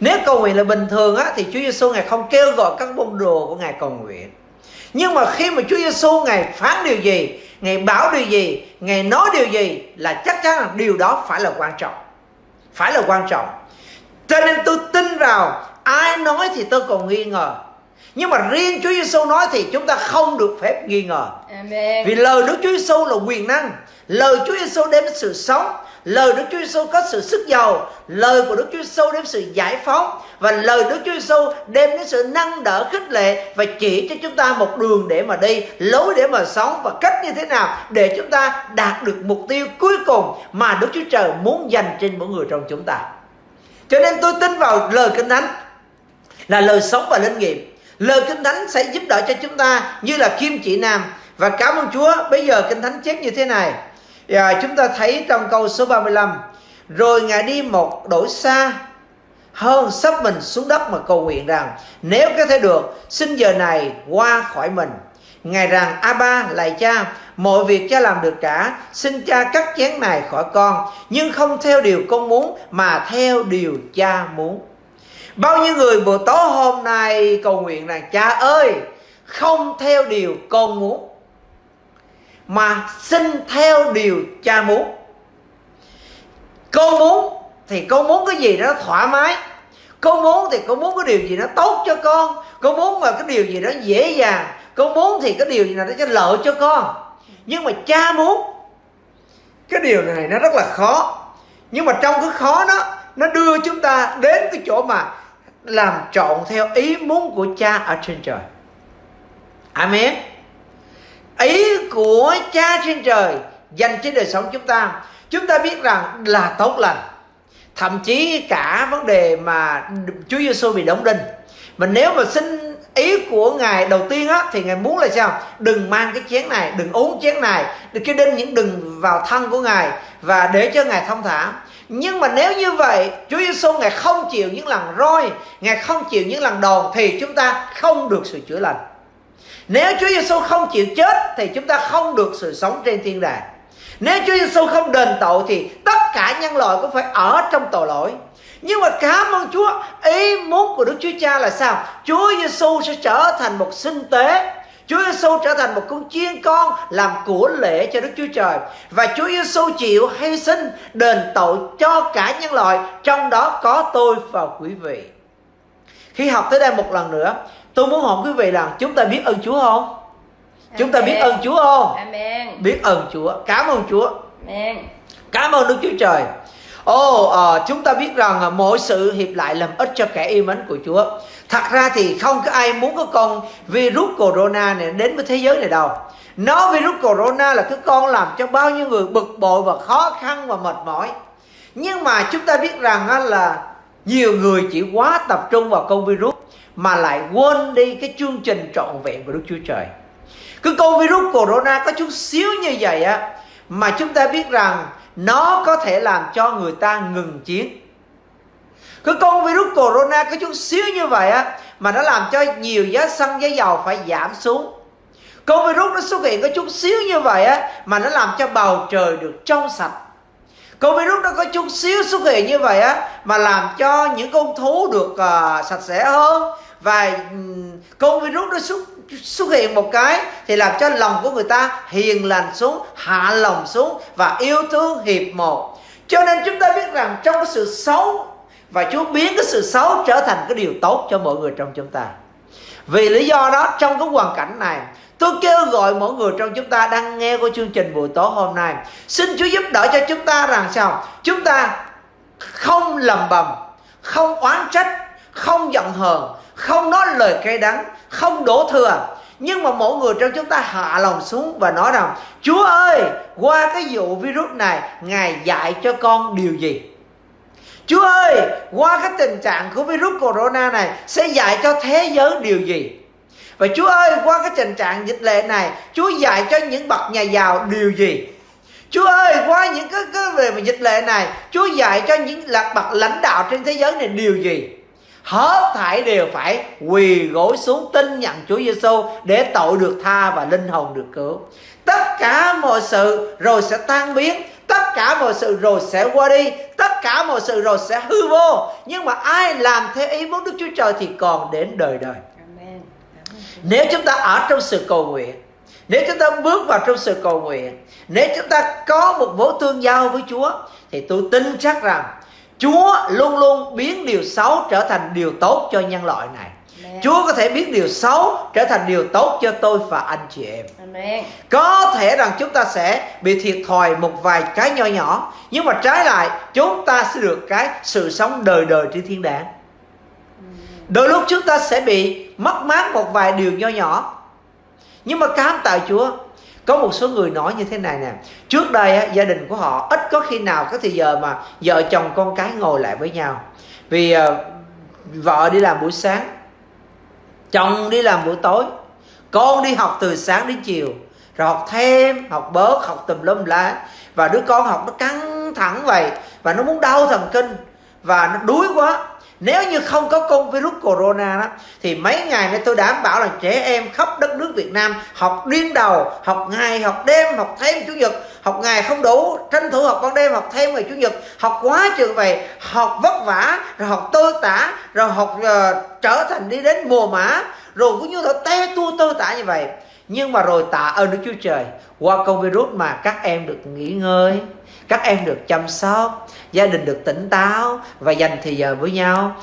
[SPEAKER 2] Nếu cầu nguyện là bình thường á thì Chúa Giêsu ngài không kêu gọi các môn đồ của ngài cầu nguyện. Nhưng mà khi mà Chúa Giêsu ngài phán điều gì ngài bảo điều gì ngài nói điều gì là chắc chắn là điều đó phải là quan trọng. Phải là quan trọng. Cho nên tôi tin vào ai nói thì tôi còn nghi ngờ. Nhưng mà riêng Chúa Giêsu nói thì chúng ta không được phép nghi ngờ.
[SPEAKER 3] Amen.
[SPEAKER 2] Vì lời Đức Chúa Giêsu là quyền năng, lời Chúa Giêsu đem sự sống, lời Đức Chúa Giêsu có sự sức giàu, lời của Đức Chúa Giêsu đem sự giải phóng và lời Đức Chúa Giêsu đem đến sự nâng đỡ khích lệ và chỉ cho chúng ta một đường để mà đi, lối để mà sống và cách như thế nào để chúng ta đạt được mục tiêu cuối cùng mà Đức Chúa Trời muốn dành trên mỗi người trong chúng ta. Cho nên tôi tin vào lời Kinh Thánh là lời sống và linh nghiệm Lời Kinh Thánh sẽ giúp đỡ cho chúng ta như là kim chỉ nam và cảm ơn Chúa. Bây giờ Kinh Thánh chép như thế này. À, chúng ta thấy trong câu số 35 Rồi Ngài đi một đổi xa hơn sắp mình xuống đất mà cầu nguyện rằng Nếu có thể được xin giờ này qua khỏi mình. Ngài rằng a ba lại cha Mọi việc cha làm được cả Xin cha cắt chén này khỏi con Nhưng không theo điều con muốn Mà theo điều cha muốn. Bao nhiêu người buổi tối hôm nay cầu nguyện rằng cha ơi không theo điều con muốn mà xin theo điều cha muốn. Con muốn thì con muốn cái gì đó thoải mái. Con muốn thì con muốn cái điều gì đó tốt cho con. Con muốn mà cái điều gì đó dễ dàng. Con muốn thì cái điều gì đó cho lợi cho con. Nhưng mà cha muốn, cái điều này nó rất là khó. Nhưng mà trong cái khó đó, nó đưa chúng ta đến cái chỗ mà làm trọn theo ý muốn của cha ở trên trời amen ý của cha trên trời dành cho đời sống chúng ta. Chúng ta biết rằng là tốt lành. Thậm chí cả vấn đề mà Chúa Giêsu bị đóng đinh. Mà nếu mà xin ý của ngài đầu tiên á, thì ngài muốn là sao? Đừng mang cái chén này, đừng uống chén này, đừng cái đinh những đừng vào thân của ngài và để cho ngài thông thả. Nhưng mà nếu như vậy, Chúa Giêsu ngài không chịu những lần roi, ngài không chịu những lần đòn, thì chúng ta không được sự chữa lành nếu Chúa Giêsu không chịu chết thì chúng ta không được sự sống trên thiên đàng. Nếu Chúa Giêsu không đền tội thì tất cả nhân loại cũng phải ở trong tội lỗi. Nhưng mà cảm ơn Chúa Ý muốn của Đức Chúa Cha là sao? Chúa Giêsu sẽ trở thành một sinh tế. Chúa Giêsu trở thành một con chiên con làm của lễ cho Đức Chúa Trời. Và Chúa Giêsu chịu hy sinh đền tội cho cả nhân loại trong đó có tôi và quý vị. Khi học tới đây một lần nữa, tôi muốn hỏi quý vị rằng chúng ta biết ơn Chúa không? Amen. Chúng ta biết ơn Chúa không?
[SPEAKER 3] Amen.
[SPEAKER 2] Biết ơn Chúa. Cảm ơn Chúa.
[SPEAKER 3] Amen.
[SPEAKER 2] Cảm ơn Đức Chúa Trời. Ồ, oh, uh, chúng ta biết rằng uh, mỗi sự hiệp lại làm ích cho kẻ yêu mến của Chúa. Thật ra thì không có ai muốn có con virus corona này đến với thế giới này đâu. Nó virus corona là cái con làm cho bao nhiêu người bực bội và khó khăn và mệt mỏi. Nhưng mà chúng ta biết rằng uh, là nhiều người chỉ quá tập trung vào con virus mà lại quên đi cái chương trình trọn vẹn của Đức Chúa Trời. Cái con virus corona có chút xíu như vậy á mà chúng ta biết rằng nó có thể làm cho người ta ngừng chiến. Cái con virus corona có chút xíu như vậy á mà nó làm cho nhiều giá xăng giá dầu phải giảm xuống. Con virus nó xuất hiện có chút xíu như vậy á mà nó làm cho bầu trời được trong sạch. Con virus nó có chút xíu xuất hiện như vậy á mà làm cho những con thú được uh, sạch sẽ hơn và con virus nó xuất xuất hiện một cái thì làm cho lòng của người ta hiền lành xuống, hạ lòng xuống và yêu thương hiệp một. Cho nên chúng ta biết rằng trong cái sự xấu và Chúa biến cái sự xấu trở thành cái điều tốt cho mọi người trong chúng ta. Vì lý do đó, trong cái hoàn cảnh này, Tôi kêu gọi mỗi người trong chúng ta đang nghe của chương trình buổi tối hôm nay, Xin Chúa giúp đỡ cho chúng ta rằng sao? Chúng ta không lầm bầm, Không oán trách, Không giận hờn không nói lời cay đắng Không đổ thừa. Nhưng mà mỗi người trong chúng ta hạ lòng xuống và nói rằng Chúa ơi qua cái vụ virus này Ngài dạy cho con điều gì? Chúa ơi qua cái tình trạng của virus corona này Sẽ dạy cho thế giới điều gì? Và Chúa ơi qua cái tình trạng dịch lệ này Chúa dạy cho những bậc nhà giàu điều gì? Chúa ơi qua những cái, cái về dịch lệ này Chúa dạy cho những bậc lãnh đạo trên thế giới này điều gì? Hết thảy đều phải quỳ gối xuống tin nhận Chúa Giêsu để tội được tha và linh hồn được cứu. Tất cả mọi sự rồi sẽ tan biến, tất cả mọi sự rồi sẽ qua đi, tất cả mọi sự rồi sẽ hư vô. Nhưng mà ai làm theo ý muốn Đức Chúa Trời thì còn đến đời đời. Nếu chúng ta ở trong sự cầu nguyện Nếu chúng ta bước vào trong sự cầu nguyện Nếu chúng ta có một mối tương giao với Chúa Thì tôi tin chắc rằng Chúa luôn luôn biến điều xấu trở thành điều tốt cho nhân loại này Amen. Chúa có thể biến điều xấu trở thành điều tốt cho tôi và anh chị em Amen. Có thể rằng chúng ta sẽ bị thiệt thòi một vài cái nhỏ nhỏ Nhưng mà trái lại chúng ta sẽ được cái sự sống đời đời trên thiên đàng Đôi lúc chúng ta sẽ bị mất mát một vài điều nho nhỏ Nhưng mà cám tạ Chúa có một số người nói như thế này nè. Trước đây á, gia đình của họ ít có khi nào có thì giờ mà vợ chồng con cái ngồi lại với nhau. Vì uh, vợ đi làm buổi sáng Chồng đi làm buổi tối Con đi học từ sáng đến chiều Rồi học thêm, học bớt, học tùm lum lá Và đứa con học nó căng thẳng vậy Và nó muốn đau thần kinh Và nó đuối quá nếu như không có con virus corona đó thì mấy ngày nay tôi đảm bảo là trẻ em khắp đất nước Việt Nam học điên đầu học ngày học đêm học thêm chủ nhật. Học ngày không đủ tranh thủ học ban đêm học thêm ngày chủ nhật. Học quá trường vậy học vất vả rồi học tơ tả rồi học uh, trở thành đi đến mùa mã rồi cũng như là te tua tơ tả như vậy. Nhưng mà rồi tạ ơn Đức Chúa Trời qua con virus mà các em được nghỉ ngơi các em được chăm sóc gia đình được tỉnh táo và dành thời giờ với nhau.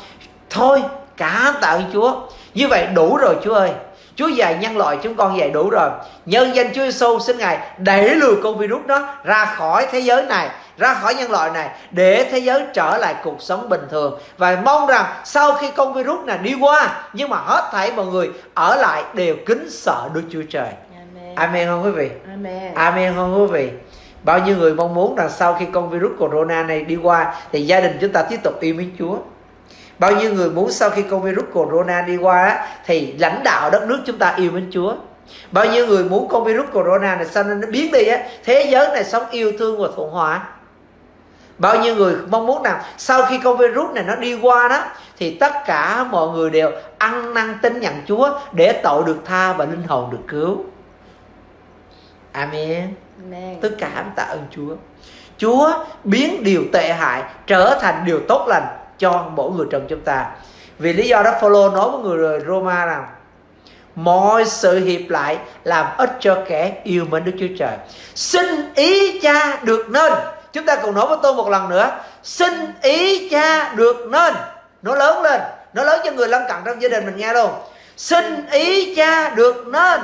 [SPEAKER 2] Thôi cả tạ ơn Chúa. Như vậy đủ rồi Chúa ơi. Chúa dạy nhân loại chúng con dạy đủ rồi. Nhân danh Chúa Giêsu xin Ngài đẩy lùi con virus đó ra khỏi thế giới này ra khỏi nhân loại này để thế giới trở lại cuộc sống bình thường. Và mong rằng sau khi con virus này đi qua nhưng mà hết thảy mọi người ở lại đều kính sợ Đức Chúa Trời. Amen, Amen không quý vị? Amen, Amen không quý vị Bao nhiêu người mong muốn rằng sau khi con virus corona này đi qua thì gia đình chúng ta tiếp tục yêu mến Chúa. Bao nhiêu người muốn sau khi con virus corona đi qua thì lãnh đạo đất nước chúng ta yêu mến Chúa. Bao nhiêu người muốn con virus corona này sao nó biến đi á, thế giới này sống yêu thương và thuận hòa. Bao nhiêu người mong muốn rằng sau khi con virus này nó đi qua đó thì tất cả mọi người đều ăn năn tin nhận Chúa để tội được tha và linh hồn được cứu. Amen tất cả chúng ta ơn Chúa. Chúa biến điều tệ hại trở thành điều tốt lành cho mỗi người trong chúng ta. Vì lý do đó Phaolô nói với người Roma rằng, mọi sự hiệp lại làm ích cho kẻ yêu mến Đức Chúa Trời. Xin ý cha được nên. Chúng ta cùng nói với tôi một lần nữa. Xin ý cha được nên. Nó lớn lên. Nó lớn cho người lân cận trong gia đình mình, nghe luôn. Xin ý cha được nên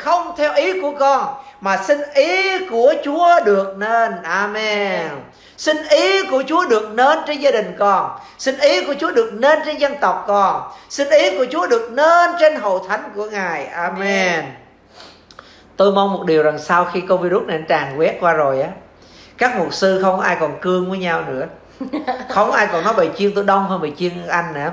[SPEAKER 2] không theo ý của con, mà xin ý của Chúa được nên. Amen. Xin ý của Chúa được nên trên gia đình con. Xin ý của Chúa được nên trên dân tộc con. Xin ý của Chúa được nên trên hội thánh của Ngài. Amen. Tôi mong một điều rằng sau khi con virus này tràn quét qua rồi á, Các mục sư không ai còn cương với nhau nữa. không ai còn nói bài chiên tôi đông hơn bài chiên anh nữa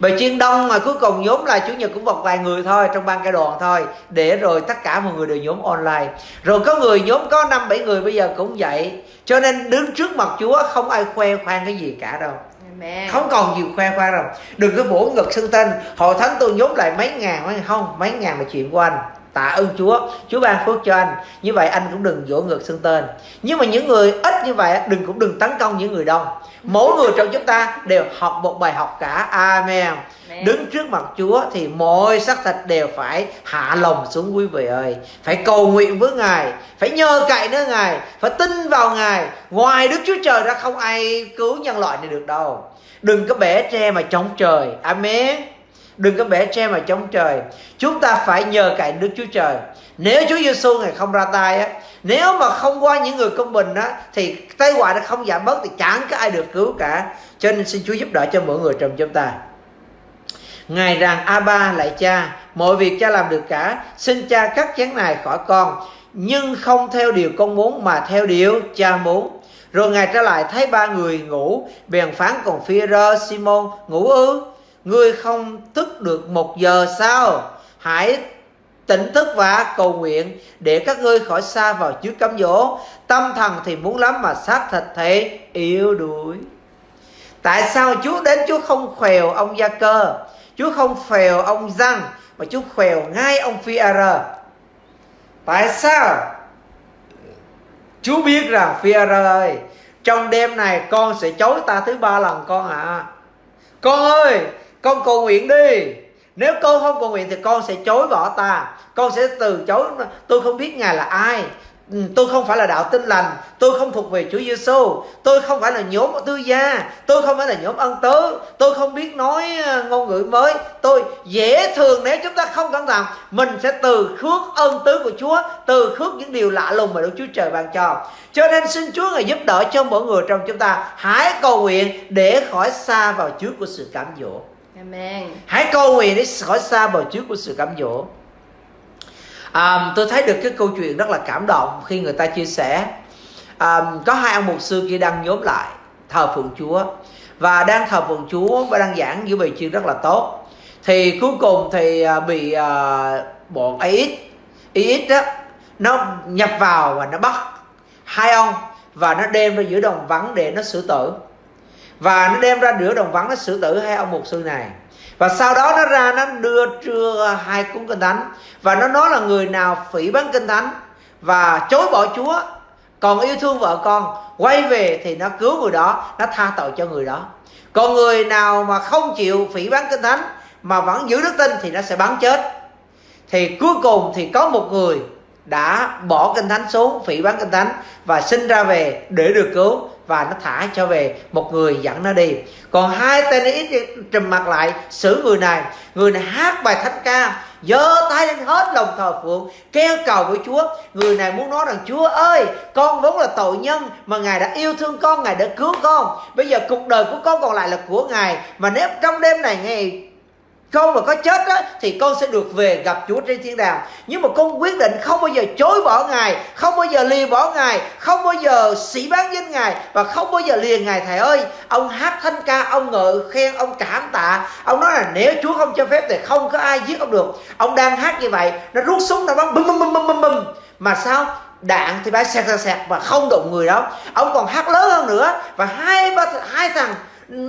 [SPEAKER 2] bài chiên đông mà cuối cùng nhóm lại chủ nhật cũng một vài người thôi trong ban ca đoàn thôi để rồi tất cả mọi người đều nhóm online. Rồi có người nhóm có năm bảy người bây giờ cũng vậy. Cho nên đứng trước mặt chúa không ai khoe khoang cái gì cả đâu. Amen. không còn gì khoe khoang đâu. Đừng có vỗ ngực xưng tên. Hội thánh tôi nhóm lại mấy ngàn mấy không mấy ngàn là chuyện của anh tạ ơn Chúa. Chúa ban phước cho anh. Như vậy anh cũng đừng vỗ ngược xưng tên. Nhưng mà những người ít như vậy đừng cũng đừng tấn công những người đông. Mỗi người trong chúng ta đều học một bài học cả. Amen. Đứng trước mặt Chúa thì mọi xác thịt đều phải hạ lòng xuống quý vị ơi. Phải cầu nguyện với Ngài. Phải nhờ cậy nơi Ngài. Phải tin vào Ngài. Ngoài Đức Chúa Trời ra không ai cứu nhân loại này được đâu. Đừng có bẻ tre mà chống trời. Amen đừng có bẻ tre mà chống trời. Chúng ta phải nhờ cậy Đức Chúa Trời. Nếu Chúa Giêsu ngày không ra tay á, nếu mà không qua những người công bình á, thì tai họa nó không giảm bớt thì chẳng có ai được cứu cả. Cho nên xin Chúa giúp đỡ cho mỗi người trong chúng ta. Ngài rằng A Ba lại cha, Mọi việc cha làm được cả. Xin cha cắt chén này khỏi con, Nhưng không theo điều con muốn Mà theo điều cha muốn. Rồi Ngài trở lại, thấy ba người ngủ, Bèn phán còn phi rơ Simon ngủ ư? Ngươi không thức được một giờ sao Hãy tỉnh thức và cầu nguyện Để các ngươi khỏi xa vào trước cám dỗ. Tâm thần thì muốn lắm mà xác thịt thì yếu đuối. Tại sao Chúa đến? Chúa không khèo ông Gia Cơ Chúa không phèo ông Răng Mà Chúa khèo ngay ông phi -a Tại sao? Chúa biết rằng phi ơi, Trong đêm này con sẽ chối ta thứ ba lần con ạ. À. Con ơi con cầu nguyện đi. Nếu con không cầu nguyện thì con sẽ chối bỏ ta. Con sẽ từ chối, Tôi không biết Ngài là ai. Ừ, tôi không phải là đạo tin lành. Tôi không thuộc về Chúa Giêsu tôi không phải là nhóm tư gia. Tôi không phải là nhóm ân tứ. Tôi không biết nói ờ, ngôn ngữ mới. Tôi dễ thường nếu chúng ta không cẩn thận, mình sẽ từ khước ân tứ của Chúa, từ khước những điều lạ lùng mà Đức Chúa Trời ban cho. Cho nên xin Chúa ngài giúp đỡ cho mỗi người trong chúng ta. Hãy cầu nguyện để khỏi xa vào trước của sự cám dỗ. Amen. hãy cầu nguyện để khỏi xa vào trước của sự cám dỗ. À, tôi thấy được cái câu chuyện rất là cảm động khi người ta chia sẻ. À, có hai ông mục sư kia đang nhóm lại thờ phượng chúa và đang thờ phượng chúa và đang giảng giữa bài chuyên rất là tốt. Thì cuối cùng thì ờ, bị à, bọn AX IX đó nó nhập vào và nó bắt hai ông và nó đem ra giữa đồng vắng để nó xử tử và nó đem ra giữa đồng vắng, nó xử tử hai ông mục sư này. Và sau đó nó ra, nó đưa trưa hai cuốn kinh thánh. Và nó nói là người nào phỉ bán kinh thánh và chối bỏ chúa, còn yêu thương vợ con, quay về thì nó cứu người đó, nó tha tội cho người đó. Còn người nào mà không chịu phỉ bán kinh thánh mà vẫn giữ đức tin thì nó sẽ bắn chết. Thì cuối cùng thì có một người đã bỏ kinh thánh xuống, phỉ bán kinh thánh và sinh ra về để được cứu và nó thả cho về một người dẫn nó đi. Còn hai tên ít trùm mặt lại xử người này người này hát bài thánh ca, giơ tay lên hết lòng thờ phượng, kêu cầu với chúa. Người này muốn nói rằng, chúa ơi, con vốn là tội nhân mà ngài đã yêu thương con, ngài đã cứu con. Bây giờ cuộc đời của con còn lại là của ngài. Mà nếu trong đêm này ngài con mà có chết á, thì con sẽ được về gặp Chúa trên thiên đàng. Nhưng mà con quyết định không bao giờ chối bỏ Ngài, không bao giờ lìa bỏ Ngài, không bao giờ sĩ bán danh Ngài và không bao giờ lìa Ngài. Thầy ơi, ông hát thanh ca, ông ngợi khen, ông cảm tạ. Ông nói là nếu Chúa không cho phép thì không có ai giết ông được. Ông đang hát như vậy, nó rút súng, nó bắn bum bum bum bum bum bum mà sao? Đạn thì bay sẹt sẹt và không đụng người đó. Ông còn hát lớn hơn nữa và hai ba, hai thằng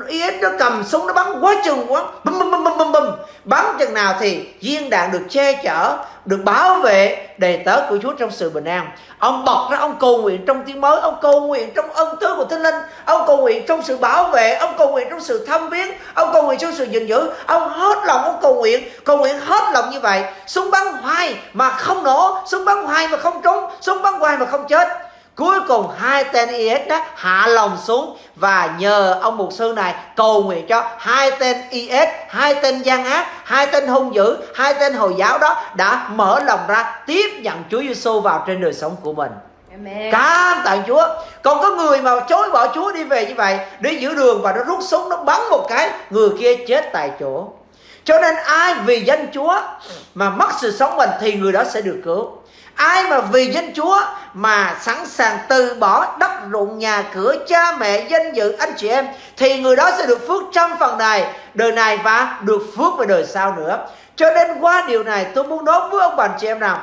[SPEAKER 2] yến nó cầm súng nó bắn quá chừng quá. Bum bum bum bum bum bum bắn chừng nào thì viên đạn được che chở, được bảo vệ đầy tớ của Chúa trong sự bình an. Ông bọc ra, ông cầu nguyện trong tiếng mới, ông cầu nguyện trong ân tứ của thánh linh, ông cầu nguyện trong sự bảo vệ, ông cầu nguyện trong sự thăm viếng ông cầu nguyện trong sự gìn giữ. Ông hết lòng, ông cầu nguyện cầu nguyện hết lòng như vậy. Súng bắn hoài mà không nổ, súng bắn hoài mà không trúng, súng bắn hoài mà không chết. Cuối cùng hai tên IS đó hạ lòng xuống và nhờ ông mục sư này cầu nguyện cho hai tên IS, hai tên gian ác, hai tên hung dữ, hai tên Hồi giáo đó đã mở lòng ra tiếp nhận Chúa Giêsu vào trên đời sống của mình. Amen. Cảm tạ Chúa Còn có người mà chối bỏ Chúa đi về như vậy Đi giữa đường và nó rút súng Nó bắn một cái Người kia chết tại chỗ Cho nên ai vì danh Chúa Mà mất sự sống mình Thì người đó sẽ được cứu ai mà vì danh Chúa mà sẵn sàng từ bỏ đất ruộng nhà cửa cha mẹ danh dự anh chị em, thì người đó sẽ được phước trong phần này. Đời này và được phước về đời sau nữa. Cho nên qua điều này, tôi muốn nói với ông bà anh chị em nào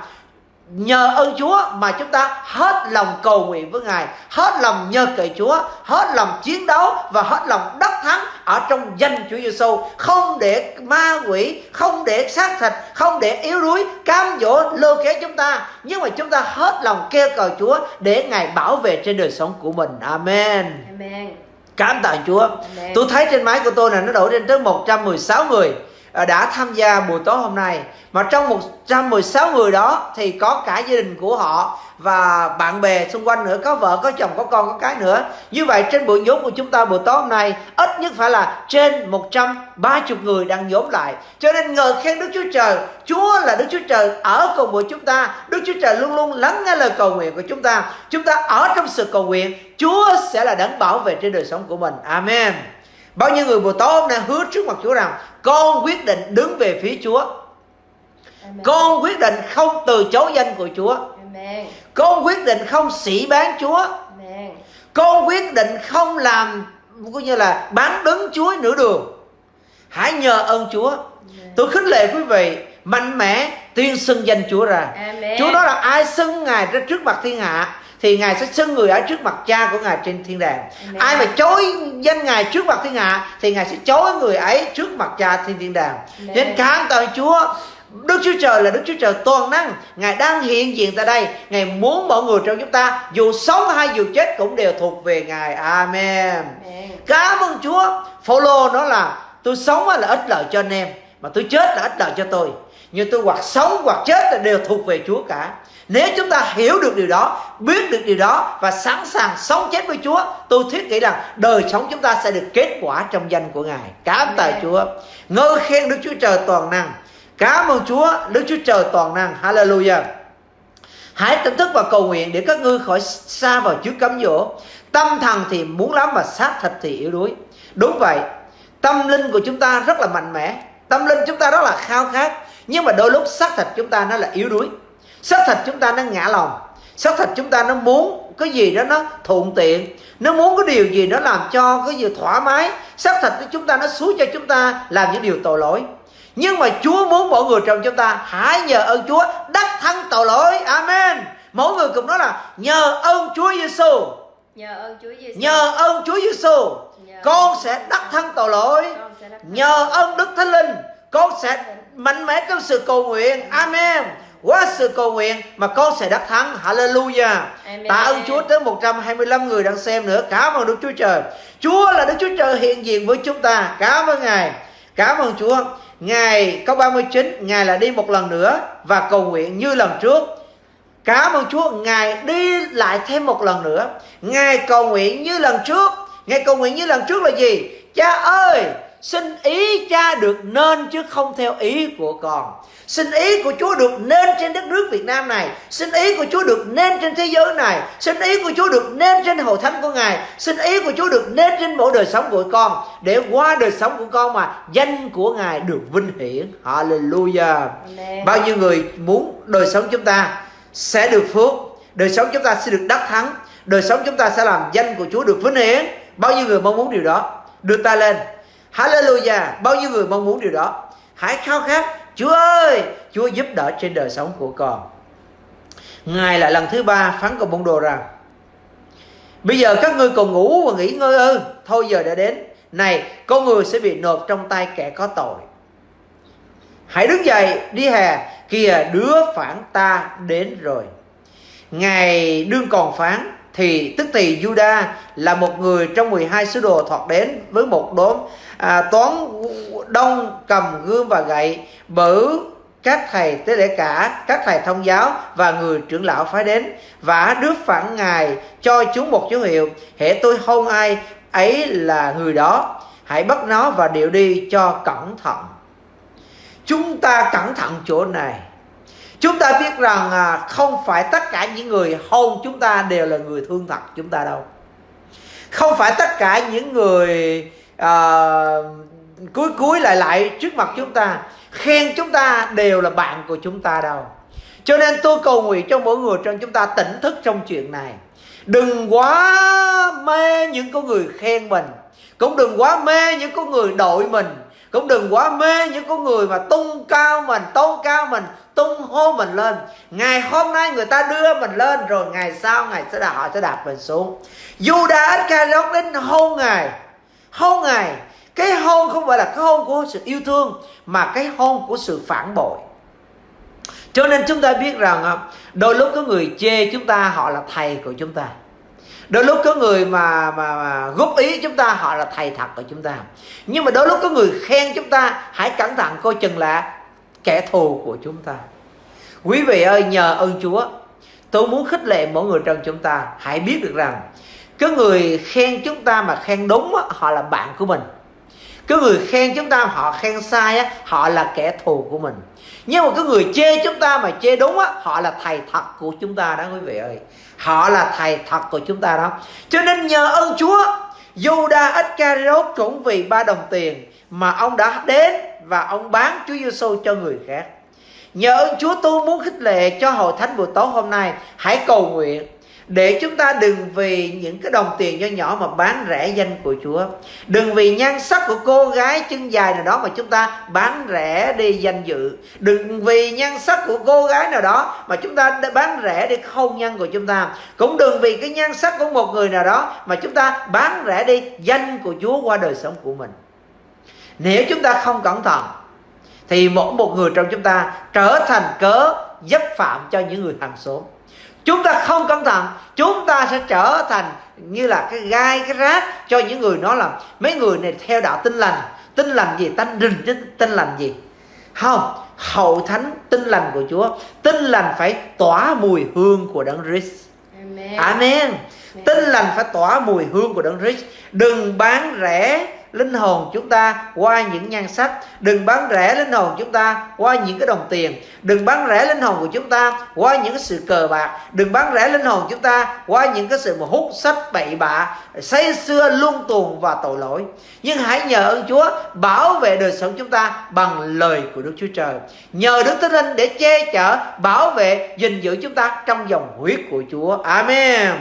[SPEAKER 2] nhờ ơn Chúa mà chúng ta hết lòng cầu nguyện với Ngài, hết lòng nhờ cậy Chúa, hết lòng chiến đấu và hết lòng đắc thắng ở trong danh Chúa Giêsu, không để ma quỷ, không để xác thịt, không để yếu đuối cam dỗ lôi kéo chúng ta, nhưng mà chúng ta hết lòng kêu cầu Chúa để Ngài bảo vệ trên đời sống của mình. Amen.
[SPEAKER 3] Amen.
[SPEAKER 2] Cảm tạ Chúa.
[SPEAKER 3] Amen.
[SPEAKER 2] Tôi thấy trên máy của tôi là nó đổ lên tới 116 người À, đã tham gia buổi tối hôm nay. Mà trong 116 người đó thì có cả gia đình của họ và bạn bè xung quanh nữa, có vợ, có chồng, có con, có cái nữa. Như vậy trên buổi nhóm của chúng ta buổi tối hôm nay, ít nhất phải là trên 130 người đang nhóm lại. Cho nên ngợi khen Đức Chúa Trời, Chúa là Đức Chúa Trời ở cùng với chúng ta. Đức Chúa Trời luôn luôn lắng nghe lời cầu nguyện của chúng ta. Chúng ta ở trong sự cầu nguyện, Chúa sẽ là đấng bảo vệ trên đời sống của mình. Amen. Bao nhiêu người buổi tối hôm nay hứa trước mặt Chúa rằng con quyết định đứng về phía Chúa.
[SPEAKER 3] Amen.
[SPEAKER 2] Con quyết định không từ chối danh của Chúa.
[SPEAKER 3] Amen.
[SPEAKER 2] Con quyết định không sĩ bán Chúa.
[SPEAKER 3] Amen.
[SPEAKER 2] Con quyết định không làm coi như là bán đứng Chúa nửa đường. Hãy nhờ ơn Chúa. Tôi khích lệ quý vị mạnh mẽ tuyên xưng danh Chúa ra.
[SPEAKER 3] Amen.
[SPEAKER 2] Chúa nói là ai xưng Ngài ra trước mặt thiên hạ thì Ngài sẽ xưng người ở trước mặt cha của Ngài trên thiên đàng.
[SPEAKER 3] Amen.
[SPEAKER 2] Ai mà chối danh Ngài trước mặt thiên hạ thì Ngài sẽ chối người ấy trước mặt cha trên thiên đàng.
[SPEAKER 3] Amen.
[SPEAKER 2] Nên cảm tạ Chúa. Đức Chúa Trời là Đức Chúa Trời toàn năng Ngài đang hiện diện tại đây Ngài muốn mọi người trong chúng ta Dù sống hay dù chết cũng đều thuộc về Ngài Amen
[SPEAKER 3] Amen.
[SPEAKER 2] Cảm ơn Chúa Phaolô nói là tôi sống là ích lợi cho anh em Mà tôi chết là ích lợi cho tôi Nhưng tôi hoặc sống hoặc chết là đều thuộc về Chúa cả nếu chúng ta hiểu được điều đó, biết được điều đó và sẵn sàng sống chết với Chúa, tôi thiết nghĩ rằng đời sống chúng ta sẽ được kết quả trong danh của Ngài. Cảm tạ. Chúa. Ngợi khen Đức Chúa Trời toàn năng. Cảm ơn Chúa, Đức Chúa Trời toàn năng. Hallelujah. Hãy tỉnh thức và cầu nguyện để các ngươi khỏi xa vào trước cấm dỗ. Tâm thần thì muốn lắm mà xác thịt thì yếu đuối. Đúng vậy, tâm linh của chúng ta rất là mạnh mẽ. Tâm linh chúng ta rất là khao khát. Nhưng mà đôi lúc xác thịt chúng ta nó là yếu đuối. Xác thịt chúng ta nó ngã lòng. Xác thịt chúng ta nó muốn cái gì đó nó thuận tiện. Nó muốn cái điều gì nó làm cho cái gì thoải mái. Xác thịt của chúng ta nó xúi cho chúng ta làm những điều tội lỗi. Nhưng mà Chúa muốn mỗi người trong chúng ta hãy nhờ ơn Chúa đắc thắng tội lỗi. Amen. Mỗi người cùng nói là nhờ ơn Chúa Giêsu,
[SPEAKER 3] Nhờ ơn Chúa Giêsu.
[SPEAKER 2] nhờ ơn Chúa Giêsu, con sẽ đắc thắng tội lỗi. Nhờ ơn Đức Thánh Linh, con sẽ mạnh mẽ trong sự cầu nguyện. Amen. Qua sự cầu nguyện mà con sẽ đắc thắng. Hallelujah.
[SPEAKER 3] Amen.
[SPEAKER 2] Tạ ơn Chúa tới 125 người đang xem nữa. Cảm ơn Đức Chúa Trời. Chúa là Đức Chúa Trời hiện diện với chúng ta. Cảm ơn Ngài. Cảm ơn Chúa. Ngài câu 39, Ngài là đi một lần nữa và cầu nguyện như lần trước. Cảm ơn Chúa, Ngài đi lại thêm một lần nữa. Ngài cầu nguyện như lần trước. Ngài cầu nguyện như lần trước là gì? Cha ơi, xin ý cha được nên chứ không theo ý của con. Xin ý của Chúa được nên trên đất nước Việt Nam này. Xin ý của Chúa được nên trên thế giới này. Xin ý của Chúa được nên trên hội thánh của Ngài. Xin ý của Chúa được nên trên mỗi đời sống của con. Để qua đời sống của con mà danh của Ngài được vinh hiển. Hallelujah.
[SPEAKER 3] Amen.
[SPEAKER 2] Bao nhiêu người muốn đời sống chúng ta sẽ được phước, đời sống chúng ta sẽ được đắc thắng, đời sống chúng ta sẽ làm danh của Chúa được vinh hiển. Bao nhiêu người mong muốn điều đó? Đưa tay lên. Hallelujah. Bao nhiêu người mong muốn điều đó? Hãy khao khát. Chúa ơi, Chúa giúp đỡ trên đời sống của con. Ngài lại lần thứ ba phán cùng môn đồ rằng Bây giờ các ngươi còn ngủ và nghỉ ngơi ư Thôi giờ đã đến Này con người sẽ bị nộp trong tay kẻ có tội Hãy đứng dậy đi hè Kìa đứa phản ta đến rồi Ngài đương còn phán thì tức thì Juda là một người trong 12 sứ đồ thoạt đến với một đốm à, toán đông cầm gươm và gậy bử các thầy tế lễ cả các thầy thông giáo và người trưởng lão phái đến. Và đức phản ngài cho chúng một dấu hiệu hệ tôi hôn ai ấy là người đó. Hãy bắt nó và điệu đi cho cẩn thận. Chúng ta cẩn thận chỗ này. Chúng ta biết rằng à, không phải tất cả những người hôn chúng ta đều là người thương thật chúng ta đâu. Không phải tất cả những người à, cuối cuối lại lại trước mặt chúng ta khen chúng ta đều là bạn của chúng ta đâu. Cho nên tôi cầu nguyện cho mỗi người trong chúng ta tỉnh thức trong chuyện này. Đừng quá mê những con người khen mình cũng đừng quá mê những con người đội mình cũng đừng quá mê những con người mà tung cao mình tôn cao mình tung hô mình lên. Ngày hôm nay người ta đưa mình lên rồi ngày sau ngày sẽ đạp họ sẽ đạp mình xuống. Judas Iscariot đến hôn ngài hôn ngài cái hôn không phải là cái hôn của sự yêu thương mà cái hôn của sự phản bội. Cho nên chúng ta biết rằng à, đôi lúc có người chê chúng ta họ là thầy của chúng ta. Đôi lúc có người mà, mà, mà góp ý chúng ta họ là thầy thật của chúng ta. Nhưng mà đôi lúc có người khen chúng ta hãy cẩn thận coi chừng là kẻ thù của chúng ta. Quý vị ơi nhờ ơn chúa tôi muốn khích lệ mỗi người trong chúng ta. Hãy biết được rằng cái người khen chúng ta mà khen đúng họ là bạn của mình. Cái người khen chúng ta họ khen sai á, họ là kẻ thù của mình. Nhưng mà cái người chê chúng ta mà chê đúng á, họ là thầy thật của chúng ta đó quý vị ơi. Họ là thầy thật của chúng ta đó. Cho nên nhờ ơn chúa Judas Iscariot cũng vì ba đồng tiền mà ông đã đến và ông bán Chúa Giêsu cho người khác. Nhờ ơn Chúa, tôi muốn khích lệ cho hội thánh buổi tối hôm nay, hãy cầu nguyện để chúng ta đừng vì những cái đồng tiền nho nhỏ mà bán rẻ danh của Chúa. Đừng vì nhan sắc của cô gái chân dài nào đó mà chúng ta bán rẻ đi danh dự. Đừng vì nhan sắc của cô gái nào đó mà chúng ta bán rẻ đi hôn nhân của chúng ta. Cũng đừng vì cái nhan sắc của một người nào đó mà chúng ta bán rẻ đi danh của Chúa qua đời sống của mình. Nếu chúng ta không cẩn thận, thì mỗi một người trong chúng ta trở thành cớ dấp phạm cho những người hàng xóm chúng ta không cẩn thận. Chúng ta sẽ trở thành như là cái gai cái rác cho những người nói là mấy người này theo đạo tinh lành. Tinh lành gì? Tanh rình chứ tinh lành gì? Không. Hậu thánh tinh lành của chúa. Tinh lành phải tỏa mùi hương của đấng Christ. Amen, amen. tinh lành phải tỏa mùi hương của đấng Christ. Đừng bán rẻ linh hồn chúng ta qua những nhan sắc. Đừng bán rẻ linh hồn chúng ta qua những cái đồng tiền. Đừng bán rẻ linh hồn của chúng ta qua những cái sự cờ bạc. Đừng bán rẻ linh hồn chúng ta qua những cái sự mà hút sách bậy bạ, say xưa luân tuồn và tội lỗi. Nhưng hãy nhờ ơn Chúa bảo vệ đời sống chúng ta bằng lời của Đức Chúa Trời. Nhờ Đức Thánh Linh để che chở, bảo vệ, gìn giữ chúng ta trong dòng huyết của Chúa. Amen.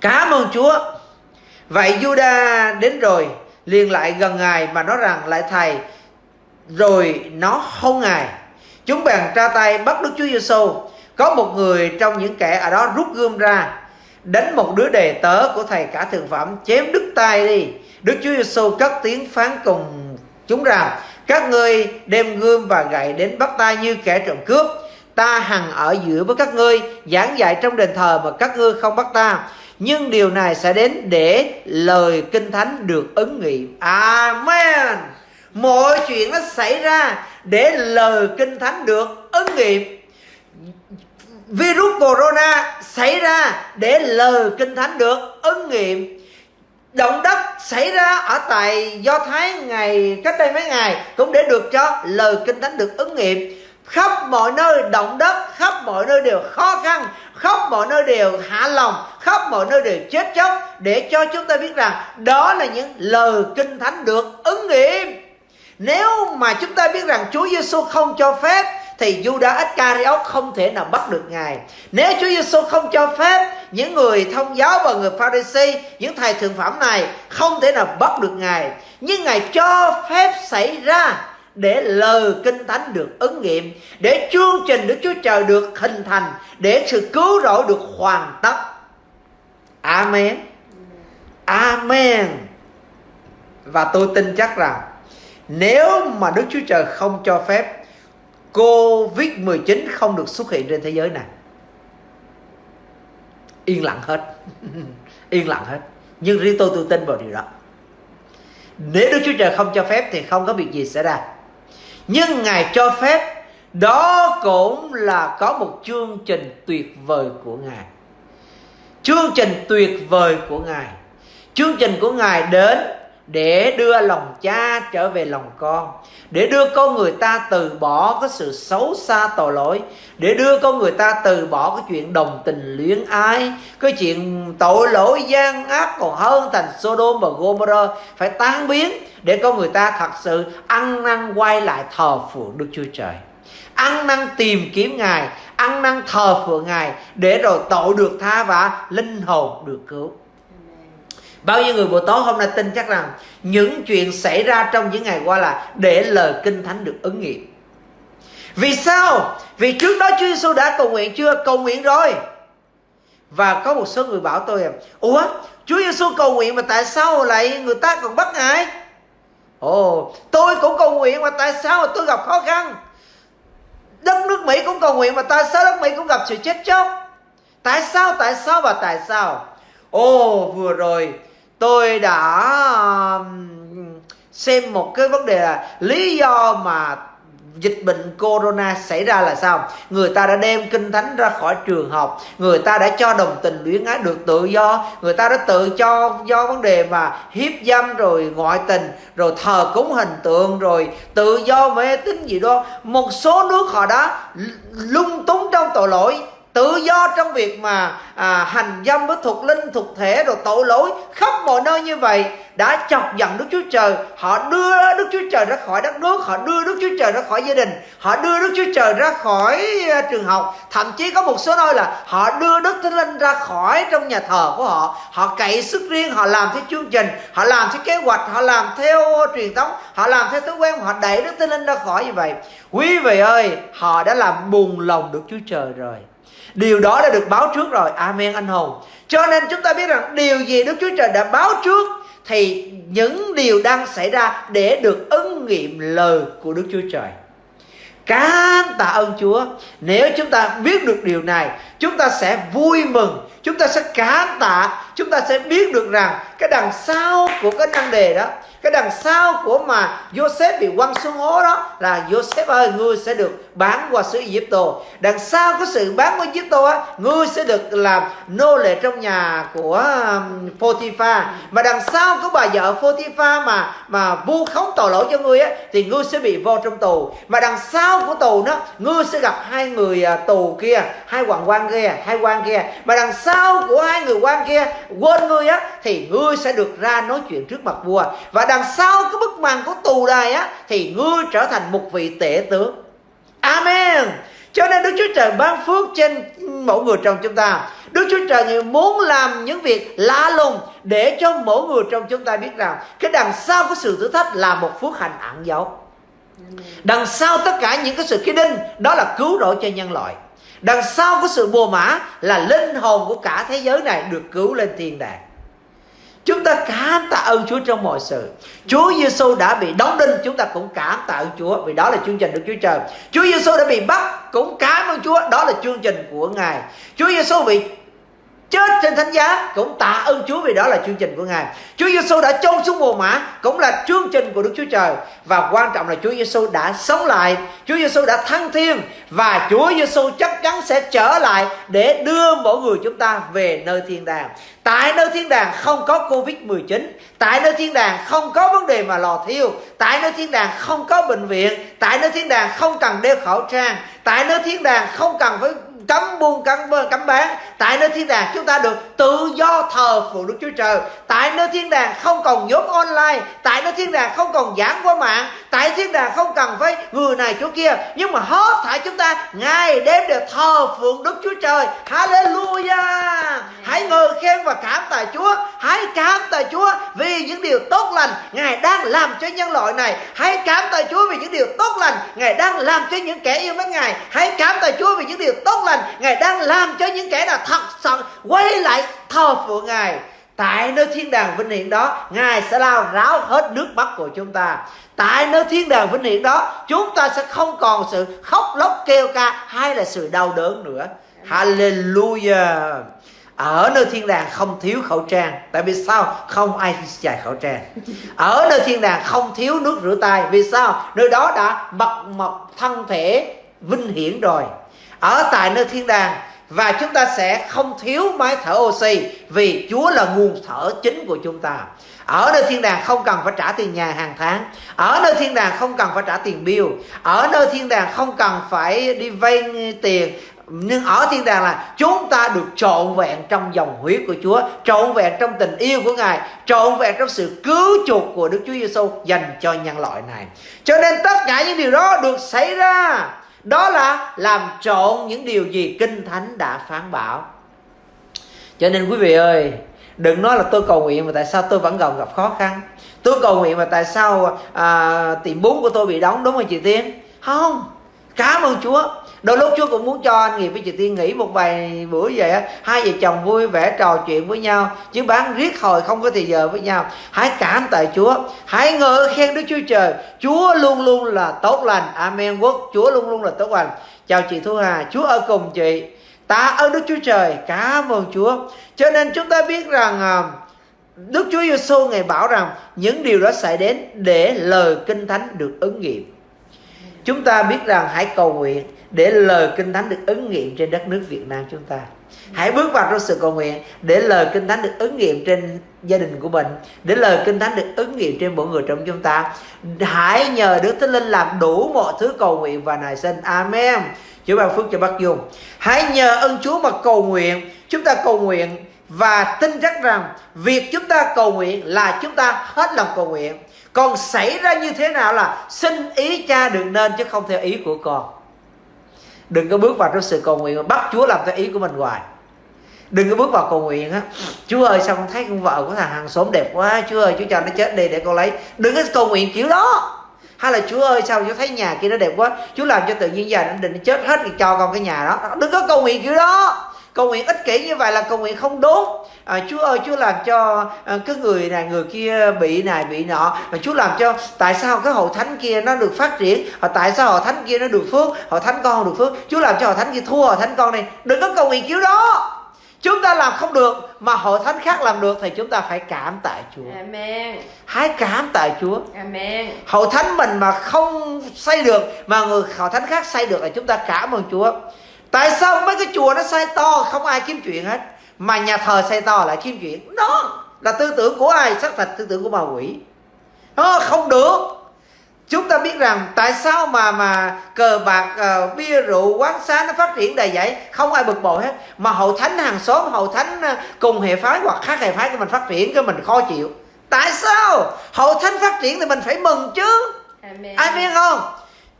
[SPEAKER 2] Cảm ơn Chúa. Vậy Juda đến rồi, liền lại gần ngài mà nói rằng lại, thầy, rồi nó không ngài. Chúng bèn tra tay bắt đức chúa giêsu có một người trong những kẻ ở đó rút gươm ra, đánh một đứa đề tớ của thầy cả thượng phẩm, chém đứt tay đi. Đức chúa giêsu cất tiếng phán cùng chúng rằng, các ngươi đem gươm và gậy đến bắt ta như kẻ trộm cướp ta hằng ở giữa với các ngươi, giảng dạy trong đền thờ mà các ngươi không bắt ta. Nhưng điều này sẽ đến để lời kinh thánh được ứng nghiệm amen. Mọi chuyện nó xảy ra để lời kinh thánh được ứng nghiệm virus corona xảy ra để lời kinh thánh được ứng nghiệm động đất xảy ra ở tại do thái ngày, cách đây mấy ngày cũng để được cho lời kinh thánh được ứng nghiệm khắp mọi nơi động đất khắp mọi nơi đều khó khăn khắp mọi nơi đều hạ lòng khắp mọi nơi đều chết chóc để cho chúng ta biết rằng đó là những lời kinh thánh được ứng nghiệm. Nếu mà chúng ta biết rằng Chúa Giêsu không cho phép thì Judas Iscariot không thể nào bắt được ngài. Nếu Chúa Giêsu không cho phép những người thông giáo và người Pharisee, những thầy thượng phẩm này không thể nào bắt được ngài, nhưng ngài cho phép xảy ra để lời kinh thánh được ứng nghiệm, để chương trình Đức Chúa Trời được hình thành, để sự cứu rỗi được hoàn tất. Amen. Amen. Và tôi tin chắc rằng, nếu mà Đức Chúa Trời không cho phép Covid-19 không được xuất hiện trên thế giới này, Yên lặng hết. Yên lặng hết. Nhưng riêng tôi tôi tin vào điều đó. Nếu Đức Chúa Trời không cho phép Thì không có việc gì xảy ra nhưng ngài cho phép, đó cũng là có một chương trình tuyệt vời của ngài. Chương trình tuyệt vời của ngài. Chương trình của ngài đến để đưa lòng cha trở về lòng con. Để đưa con người ta từ bỏ cái sự xấu xa tội lỗi. Để đưa con người ta từ bỏ cái chuyện đồng tình luyến ái. Cái chuyện tội lỗi gian ác còn hơn thành Sodom và Gomorrah. Phải tan biến để con người ta thật sự ăn năn quay lại thờ phượng Đức Chúa Trời. Ăn năn tìm kiếm Ngài, ăn năn thờ phượng Ngài để rồi tội được tha và linh hồn được cứu bao nhiêu người buổi tối hôm nay tin chắc rằng những chuyện xảy ra trong những ngày qua là để lời kinh thánh được ứng nghiệm. Vì sao? Vì trước đó Chúa Giêsu đã cầu nguyện chưa? Cầu nguyện rồi. Và có một số người bảo tôi, ủa, Chúa Giêsu cầu nguyện mà tại sao lại người ta còn bắt ngài? Ồ, tôi cũng cầu nguyện mà tại sao mà tôi gặp khó khăn? Đất nước Mỹ cũng cầu nguyện mà tại sao đất Mỹ cũng gặp sự chết chóc? Tại sao tại sao và tại sao? Ồ, vừa rồi tôi đã xem một cái vấn đề là lý do mà dịch bệnh corona xảy ra là sao? Người ta đã đem kinh thánh ra khỏi trường học, người ta đã cho đồng tình luyến ái được tự do, người ta đã tự cho, do vấn đề mà hiếp dâm rồi ngoại tình, rồi thờ cúng hình tượng, rồi tự do mê tín gì đó. Một số nước họ đã lung túng trong tội lỗi tự do trong việc mà à, hành dâm với thuộc linh thuộc thể rồi tội lỗi khắp mọi nơi như vậy đã chọc giận Đức Chúa Trời. Họ đưa Đức Chúa Trời ra khỏi đất nước họ đưa Đức Chúa Trời ra khỏi gia đình họ đưa Đức Chúa Trời ra khỏi à, trường học. Thậm chí có một số nơi là họ đưa Đức Thánh Linh ra khỏi trong nhà thờ của họ. Họ cậy sức riêng họ làm theo chương trình họ làm theo kế hoạch họ làm theo truyền thống họ làm theo thói quen họ đẩy Đức Thánh Linh ra khỏi như vậy. Quý vị ơi họ đã làm buồn lòng Đức Chúa Trời rồi. Điều đó đã được báo trước rồi. Amen anh hùng. Cho nên chúng ta biết rằng điều gì Đức Chúa Trời đã báo trước Thì những điều đang xảy ra Để được ứng nghiệm lời của Đức Chúa Trời. Cảm tạ ơn Chúa. Nếu chúng ta biết được điều này, Chúng ta sẽ vui mừng, Chúng ta sẽ cảm tạ, Chúng ta sẽ biết được rằng Cái đằng sau của cái năng đề đó, cái đằng sau của mà Joseph bị quăng xuống hố đó là Joseph ơi, ngươi sẽ được bán qua xứ Egypto. Đằng sau cái sự bán qua Egypto á, ngươi sẽ được làm nô lệ trong nhà của um, Potiphar. Mà đằng sau có bà vợ Potiphar mà mà vu khống tội lỗi cho ngươi á, thì ngươi sẽ bị vô trong tù. Mà đằng sau của tù đó, ngươi sẽ gặp hai người à, tù kia, hai hoàng quan kia, hai quan kia. Mà đằng sau của hai người quan kia, quên ngươi á, thì ngươi sẽ được ra nói chuyện trước mặt vua. Và đằng sau cái bức màn của tù đài á, thì ngươi trở thành một vị tể tướng amen. Cho nên Đức Chúa Trời ban phước trên mỗi người trong chúng ta. Đức Chúa Trời muốn làm những việc lạ lùng Để cho mỗi người trong chúng ta biết rằng Cái đằng sau của sự thử thách là một phước hạnh ẩn dấu. Đằng sau tất cả những cái sự khí đinh Đó là cứu rỗi cho nhân loại. Đằng sau của sự bùa mã Là linh hồn của cả thế giới này Được cứu lên thiên đàng Chúng ta cảm tạ ơn Chúa trong mọi sự. Chúa Giêsu đã bị đóng đinh, Chúng ta cũng cảm tạ ơn Chúa, Vì đó là chương trình được Chúa Trời Chúa Giêsu đã bị bắt, Cũng cảm ơn Chúa, Đó là chương trình của Ngài. Chúa Giêsu bị chết trên thánh giá cũng tạ ơn Chúa vì đó là chương trình của Ngài. Chúa Giêsu đã chôn xuống mồ mã cũng là chương trình của Đức Chúa Trời và quan trọng là Chúa Giêsu đã sống lại, Chúa Giêsu đã thăng thiên và Chúa Giêsu chắc chắn sẽ trở lại để đưa mỗi người chúng ta về nơi thiên đàng. Tại nơi thiên đàng không có Covid-19 Tại nơi thiên đàng không có vấn đề mà lò thiêu Tại nơi thiên đàng không có bệnh viện Tại nơi thiên đàng không cần đeo khẩu trang Tại nơi thiên đàng không cần phải cấm buôn cấm cấm bán. Tại nơi thiên đàng chúng ta được tự do thờ phượng đức chúa trời. Tại nơi thiên đàng không còn nhốt online. Tại nơi thiên đàng không còn giảng qua mạng. Tại thiên đàng không cần phải người này chỗ kia. Nhưng mà hết thảy chúng ta ngày đêm đều thờ phượng đức chúa trời. Hallelujah! Hãy ngợi khen và cảm tạ chúa. Hãy cảm tạ chúa vì những điều tốt lành ngài đang làm cho nhân loại này. Hãy cảm tạ chúa vì những điều tốt lành ngài đang làm cho những kẻ yêu mến ngài. Hãy cảm tạ chúa vì những điều tốt lành lành, Ngài đang làm cho những kẻ nào thật sự quay lại thờ phượng Ngài. Tại nơi thiên đàng vinh hiển đó, Ngài sẽ lao ráo hết nước mắt của chúng ta. Tại nơi thiên đàng vinh hiển đó, Chúng ta sẽ không còn sự khóc lóc kêu ca Hay là sự đau đớn nữa. Hallelujah! Ở nơi thiên đàng không thiếu khẩu trang. Tại vì sao? Không ai xài khẩu trang. Ở nơi thiên đàng không thiếu nước rửa tay. Vì sao? Nơi đó đã bật mọc thân thể vinh hiển rồi ở tại nơi thiên đàng và chúng ta sẽ không thiếu máy thở oxy vì Chúa là nguồn thở chính của chúng ta. Ở nơi thiên đàng không cần phải trả tiền nhà hàng tháng. Ở nơi thiên đàng không cần phải trả tiền bill. Ở nơi thiên đàng không cần phải đi vay tiền nhưng ở thiên đàng là chúng ta được trọn vẹn trong dòng huyết của Chúa, trọn vẹn trong tình yêu của Ngài, trọn vẹn trong sự cứu chuộc của Đức Chúa Giêsu dành cho nhân loại này. Cho nên tất cả những điều đó được xảy ra đó là làm trộn những điều gì kinh thánh đã phán bảo. Cho nên quý vị ơi đừng nói là tôi cầu nguyện mà tại sao tôi vẫn còn gặp khó khăn. Tôi cầu nguyện mà tại sao à, tiệm bún của tôi bị đóng đúng không chị tiên? Không cảm ơn chúa đôi lúc chúa cũng muốn cho anh nghiệp với chị tiên nghỉ một vài bữa vậy á. Hai vợ chồng vui vẻ trò chuyện với nhau. Chứ bán riết hồi không có thời giờ với nhau. Hãy cảm tại chúa. Hãy ngợi khen đức chúa trời. Chúa luôn luôn là tốt lành. Amen. Quốc, chúa luôn luôn là tốt lành. Chào chị thu hà. Chúa ở cùng chị. Tạ ơn đức chúa trời. Cảm ơn chúa. Cho nên chúng ta biết rằng à, Đức Chúa Giêsu ngài bảo rằng những điều đó xảy đến để lời kinh thánh được ứng nghiệm. Chúng ta biết rằng hãy cầu nguyện để lời kinh thánh được ứng nghiệm trên đất nước Việt Nam chúng ta. Hãy bước vào trong sự cầu nguyện để lời kinh thánh được ứng nghiệm trên gia đình của mình, để lời kinh thánh được ứng nghiệm trên mỗi người trong chúng ta. Hãy nhờ Đức Thánh Linh làm đủ mọi thứ cầu nguyện và nài sinh. Amen. Chúa ban phước cho bác Dung. Hãy nhờ ơn Chúa mà cầu nguyện. Chúng ta cầu nguyện và tin chắc rằng việc chúng ta cầu nguyện là chúng ta hết lòng cầu nguyện còn xảy ra như thế nào là xin ý cha đừng nên chứ không theo ý của con đừng có bước vào trong sự cầu nguyện mà bắt chúa làm theo ý của mình hoài. Đừng có bước vào cầu nguyện á. Chúa ơi, sao con thấy con vợ của thằng hàng xóm đẹp quá? Chúa ơi, chúa cho nó chết đi để con lấy. Đừng có cầu nguyện kiểu đó. Hay là chúa ơi, sao chúa thấy nhà kia nó đẹp quá? Chúa làm cho tự nhiên giờ nó định chết hết thì cho con cái nhà đó. Đừng có cầu nguyện kiểu đó cầu nguyện ích kỷ như vậy là cầu nguyện không đúng à, Chúa ơi Chúa làm cho à, cái người này người kia bị này bị nọ mà Chúa làm cho tại sao cái hội thánh kia nó được phát triển hoặc tại sao hội thánh kia nó được phước hội thánh con không được phước Chúa làm cho hội thánh kia thua hội thánh con này đừng có cầu nguyện kiểu đó chúng ta làm không được mà hội thánh khác làm được thì chúng ta phải cảm tạ Chúa.
[SPEAKER 3] Amen.
[SPEAKER 2] Hãy cảm tạ Chúa.
[SPEAKER 3] Amen.
[SPEAKER 2] Hội thánh mình mà không xây được mà người hội thánh khác xây được là chúng ta cảm ơn Chúa tại sao mấy cái chùa nó xây to không ai kiếm chuyện hết? Mà nhà thờ xây to lại kiếm chuyện. Đó là tư tưởng của ai? Xác thật tư tưởng của ma quỷ. Đó, không được. Chúng ta biết rằng tại sao mà mà cờ bạc uh, bia rượu quán xá nó phát triển đầy vậy không ai bực bội hết. Mà hậu thánh hàng xóm hậu thánh uh, cùng hệ phái hoặc khác hệ phái của mình phát triển cái mình khó chịu. Tại sao? Hậu thánh phát triển thì mình phải mừng chứ. Amen. ai biết không?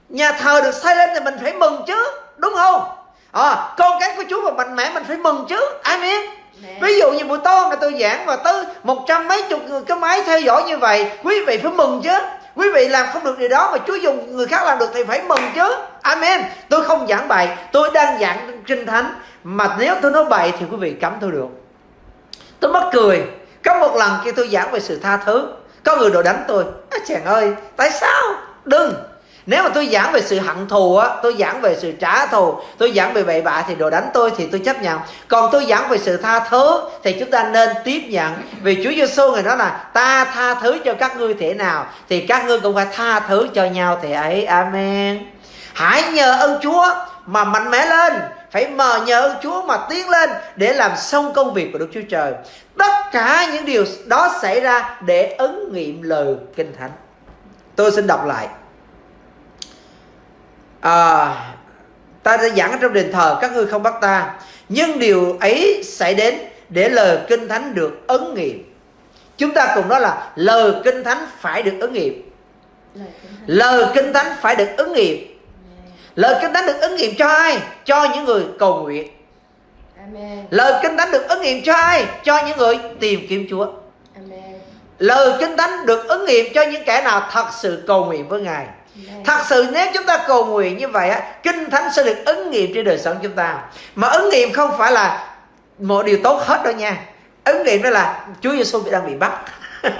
[SPEAKER 2] Nhà thờ được xây lên thì mình phải mừng chứ. Đúng không à, con cái của Chúa mà mạnh mẽ mình phải mừng chứ amen. Ví dụ như buổi tối mà tôi giảng và tới một trăm mấy chục người cái máy theo dõi như vậy quý vị phải mừng chứ. Quý vị làm không được điều đó mà Chúa dùng người khác làm được thì phải mừng chứ. Amen. Tôi không giảng bài tôi đang giảng kinh thánh. Mà nếu tôi nói bậy thì quý vị cấm tôi được. Tôi mất cười. Có một lần khi tôi giảng về sự tha thứ có người đồ đánh tôi. À, chàng ơi tại sao? Đừng nếu mà tôi giảng về sự hận thù á, tôi giảng về sự trả thù, tôi giảng về bậy bạ thì đồ đánh tôi thì tôi chấp nhận. Còn tôi giảng về sự tha thứ thì chúng ta nên tiếp nhận. Vì Chúa Giêsu người nói là, ta tha thứ cho các ngươi thể nào, thì các ngươi cũng phải tha thứ cho nhau thì ấy. Amen. Hãy nhờ ơn Chúa mà mạnh mẽ lên. Phải mờ nhờ ơn Chúa mà tiến lên để làm xong công việc của Đức Chúa Trời. Tất cả những điều đó xảy ra để ứng nghiệm lời kinh thánh. Tôi xin đọc lại à, ta đã giảng trong đền thờ các ngươi không bắt ta. Nhưng điều ấy xảy đến để lời kinh thánh được ứng nghiệm. Chúng ta cùng nói là lời kinh thánh phải được ứng nghiệm. Lời kinh thánh. Phải được ứng nghiệm. Lời kinh thánh được ứng nghiệm cho ai? Cho những người cầu nguyện. Lời kinh thánh được ứng nghiệm cho ai? Cho những người tìm kiếm chúa. Lời kinh thánh được ứng nghiệm cho những kẻ nào thật sự cầu nguyện với ngài Thật sự nếu chúng ta cầu nguyện như vậy á, Kinh Thánh sẽ được ứng nghiệm trên đời sống chúng ta. Mà ứng nghiệm không phải là Một điều tốt hết đâu nha. Ứng nghiệm đó là Chúa Giêsu đang bị bắt.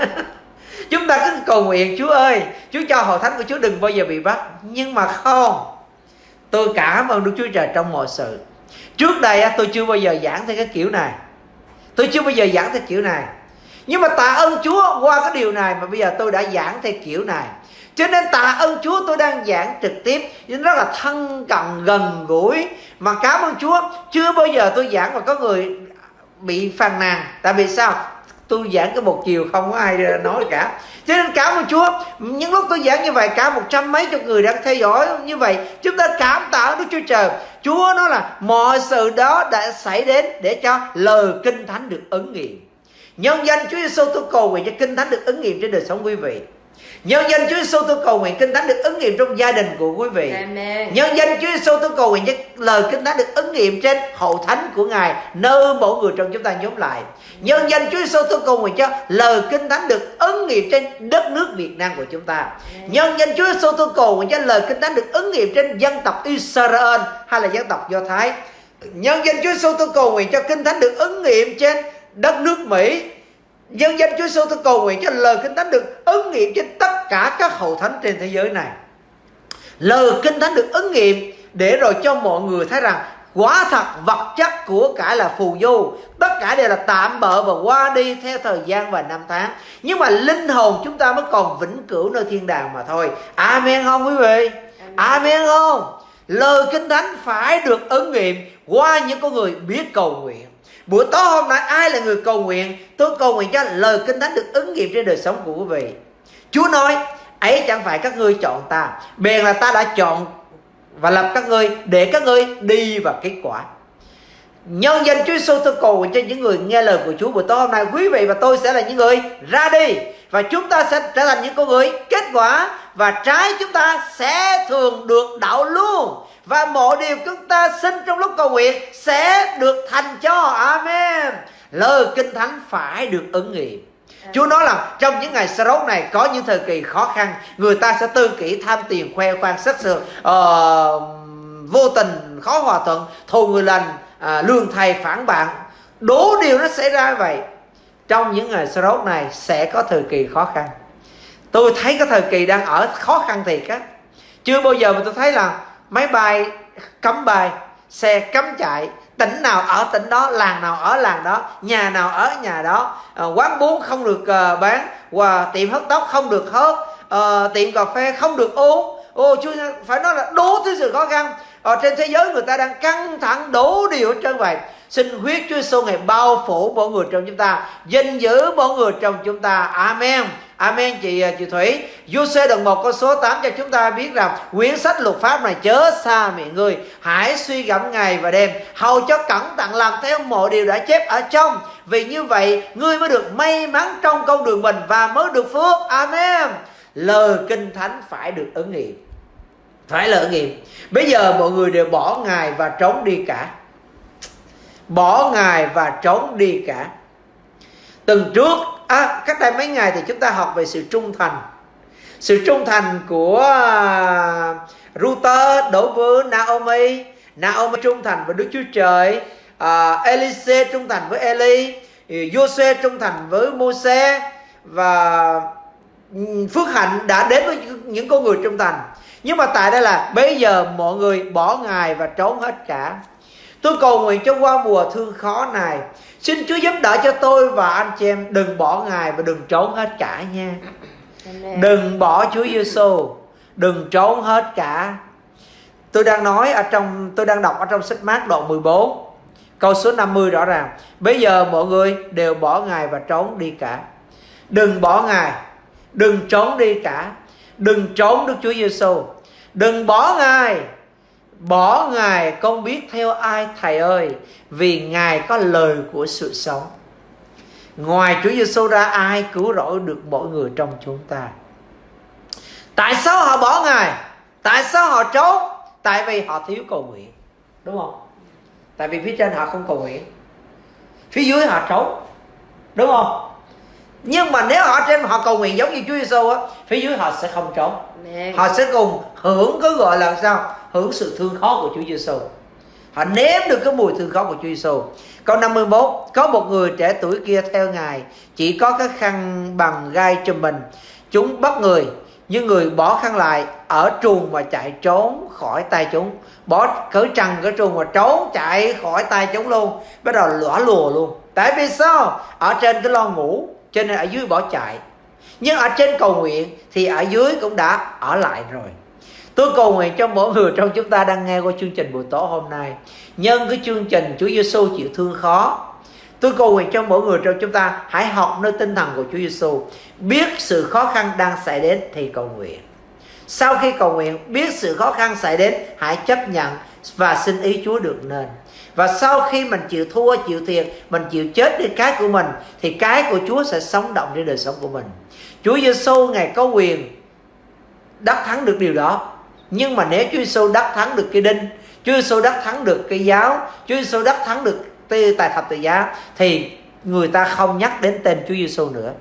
[SPEAKER 2] Chúng ta cứ cầu nguyện, Chúa ơi, Chúa cho hội thánh của Chúa đừng bao giờ bị bắt. Nhưng mà không. Tôi cảm ơn Đức Chúa Trời trong mọi sự. Trước đây tôi chưa bao giờ giảng theo cái kiểu này. Tôi chưa bao giờ giảng theo kiểu này. Nhưng mà tạ ơn Chúa qua cái điều này Mà bây giờ tôi đã giảng theo kiểu này cho nên tạ ơn Chúa, tôi đang giảng trực tiếp, nhưng rất là thân cận, gần gũi. Mà cảm ơn Chúa, chưa bao giờ tôi giảng mà có người bị phàn nàn. Tại vì sao? Tôi giảng cái một chiều, không có ai nói cả. Cho nên cảm ơn Chúa, những lúc tôi giảng như vậy, cả một trăm mấy chục người đang theo dõi như vậy, chúng ta cảm tạ Đức Chúa Trời. Chúa nói là mọi sự đó đã xảy đến để cho lời kinh thánh được ứng nghiệm. Nhân danh Chúa Giêsu tôi cầu nguyện cho kinh thánh được ứng nghiệm trên đời sống quý vị. Nhân danh Chúa Giêsu tôi cầu nguyện kinh thánh được ứng nghiệm trong gia đình của quý vị.
[SPEAKER 3] Amen.
[SPEAKER 2] Nhân danh Chúa Giêsu tôi cầu nguyện cho lời kinh thánh được ứng nghiệm trên hậu thánh của Ngài nơi mỗi người trong chúng ta nhóm lại. Nhân danh Chúa Giêsu tôi cầu nguyện cho lời kinh thánh được ứng nghiệm trên đất nước Việt Nam của chúng ta. Nhân danh Chúa Giêsu tôi cầu nguyện cho lời kinh thánh được ứng nghiệm trên dân tộc Israel hay là dân tộc Do Thái. Nhân danh Chúa Giêsu tôi cầu nguyện cho kinh thánh được ứng nghiệm trên đất nước Mỹ Nhân danh Chúa Giêsu tôi cầu nguyện cho lời kinh thánh được ứng nghiệm trên tất cả các hậu thánh trên thế giới này. Lời kinh thánh được ứng nghiệm để rồi cho mọi người thấy rằng quả thật vật chất của cải là phù du, tất cả đều là tạm bợ và qua đi theo thời gian và năm tháng. Nhưng mà linh hồn chúng ta mới còn vĩnh cửu nơi thiên đàng mà thôi. Amen không quý vị? Amen không? Lời kinh thánh phải được ứng nghiệm qua những con người biết cầu nguyện. Buổi tối hôm nay, ai là người cầu nguyện? Tôi cầu nguyện cho lời kinh thánh được ứng nghiệm trên đời sống của quý vị. Chúa nói, ấy chẳng phải các ngươi chọn ta, Bèn là ta đã chọn và lập các ngươi để các ngươi đi vào kết quả. Nhân danh Chúa Giêsu tôi cầu nguyện cho những người nghe lời của Chúa buổi tối hôm nay. Quý vị và tôi sẽ là những người ra đi Và chúng ta sẽ trở thành những con người kết quả Và trái chúng ta sẽ thường được đạo luôn và mọi điều chúng ta xin trong lúc cầu nguyện sẽ được thành cho. Amen. Lời kinh thánh phải được ứng nghiệm. Chúa nói là trong những ngày sơ này có những thời kỳ khó khăn Người ta sẽ tư kỷ tham tiền khoe khoang sách sược uh, ờ, Vô tình khó hòa thuận Thù người lành à, uh, lương thầy phản bạn. Đủ điều nó xảy ra vậy. Trong những ngày sơ này sẽ có thời kỳ khó khăn. Tôi thấy cái thời kỳ đang ở khó khăn thiệt á. Chưa bao giờ mà tôi thấy là máy bay cấm bay xe cấm chạy tỉnh nào ở tỉnh đó làng nào ở làng đó nhà nào ở nhà đó. À, quán bún không được uh, bán và tiệm hớt tóc không được hớt. Uh, tiệm cà phê không được uống. Ô chú phải nói là đố thứ sự khó khăn. Ở trên thế giới người ta đang căng thẳng đủ điều hết trơn vậy. Xin huyết Chúa Giêsu ngày bao phủ mỗi người trong chúng ta gìn giữ mỗi người trong chúng ta. Amen. Amen. Chị à, chị Thủy Giuse đoạn 1 câu số 8 cho chúng ta biết rằng quyển sách luật pháp này chớ xa miệng người hãy suy gẫm ngày và đêm, hầu cho cẩn thận làm theo mọi điều đã chép ở trong. Vì như vậy, ngươi mới được may mắn trong con đường mình và mới được phước. Amen. Lời kinh thánh phải được ứng nghiệm. Phải là ứng nghiệm. Bây giờ mọi người đều bỏ ngài và trốn đi cả. Bỏ ngài và trốn đi cả. Tuần trước à, cách đây mấy ngày thì chúng ta học về sự trung thành. Sự trung thành của à, uh, Ruther đối với Naomi. Naomi trung thành với Đức Chúa Trời. Uh, Elise trung thành với Eli. Jose trung thành với Moses. Và phước hạnh đã đến với những con người trung thành. Nhưng mà tại đây là bây giờ mọi người bỏ ngài và trốn hết cả tôi cầu nguyện cho qua mùa thương khó này Xin Chúa giúp đỡ cho tôi và anh chị em đừng bỏ Ngài và đừng trốn hết cả nha. Amen. Đừng bỏ Chúa Giêsu, đừng trốn hết cả. Tôi đang nói ở trong tôi đang đọc ở trong sách mát đoạn 14 câu số 50 rõ ràng. Bây giờ mọi người đều bỏ Ngài và trốn đi cả. Đừng bỏ Ngài, đừng trốn đi cả. Đừng trốn Đức Chúa Giêsu. Đừng bỏ Ngài Bỏ Ngài con biết theo ai, thầy ơi, Vì Ngài có lời của sự sống. Ngoài Chúa Giêsu ra, ai cứu rỗi được mỗi người trong chúng ta? Tại sao họ bỏ Ngài? Tại sao họ trốn? Tại vì họ thiếu cầu nguyện, Đúng không? Tại vì phía trên họ không cầu nguyện. Phía dưới họ trốn, Đúng không? Nhưng mà nếu họ trên họ cầu nguyện giống như Chúa Giêsu á phía dưới họ sẽ không trốn. Họ sẽ cùng hưởng cái gọi là sao? Hưởng sự thương khó của Chúa Giêsu họ nếm được cái mùi thương khó của Chúa Giêsu câu 51 có một người trẻ tuổi kia theo ngài chỉ có cái khăn bằng gai cho mình. Chúng bắt người nhưng người bỏ khăn lại ở truồng và chạy trốn khỏi tay chúng. Bỏ cởi trần cái truồng và trốn chạy khỏi tay chúng luôn. Bắt đầu lõa lùa luôn. Tại vì sao? Ở trên cái lo ngủ cho nên ở dưới bỏ chạy. Nhưng ở trên cầu nguyện thì ở dưới cũng đã ở lại rồi. Tôi cầu nguyện cho mỗi người trong chúng ta đang nghe qua chương trình buổi tối hôm nay. Nhân cái chương trình Chúa Giêsu chịu thương khó, tôi cầu nguyện cho mỗi người trong chúng ta hãy học nơi tinh thần của Chúa Giêsu biết sự khó khăn đang xảy đến thì cầu nguyện. Sau khi cầu nguyện, biết sự khó khăn xảy đến, hãy chấp nhận và xin ý Chúa được nên và sau khi mình chịu thua, chịu thiệt, mình chịu chết đi cái của mình, thì cái của Chúa sẽ sống động trên đời sống của mình. Chúa Giêsu ngài có quyền đắc thắng được điều đó. Nhưng mà nếu Chúa Giêsu đắc thắng được cái đinh, Chúa Giêsu đắc thắng được cái giáo, Chúa Giêsu đắc thắng được tài thập tự giá, thì người ta không nhắc đến tên Chúa Giêsu nữa.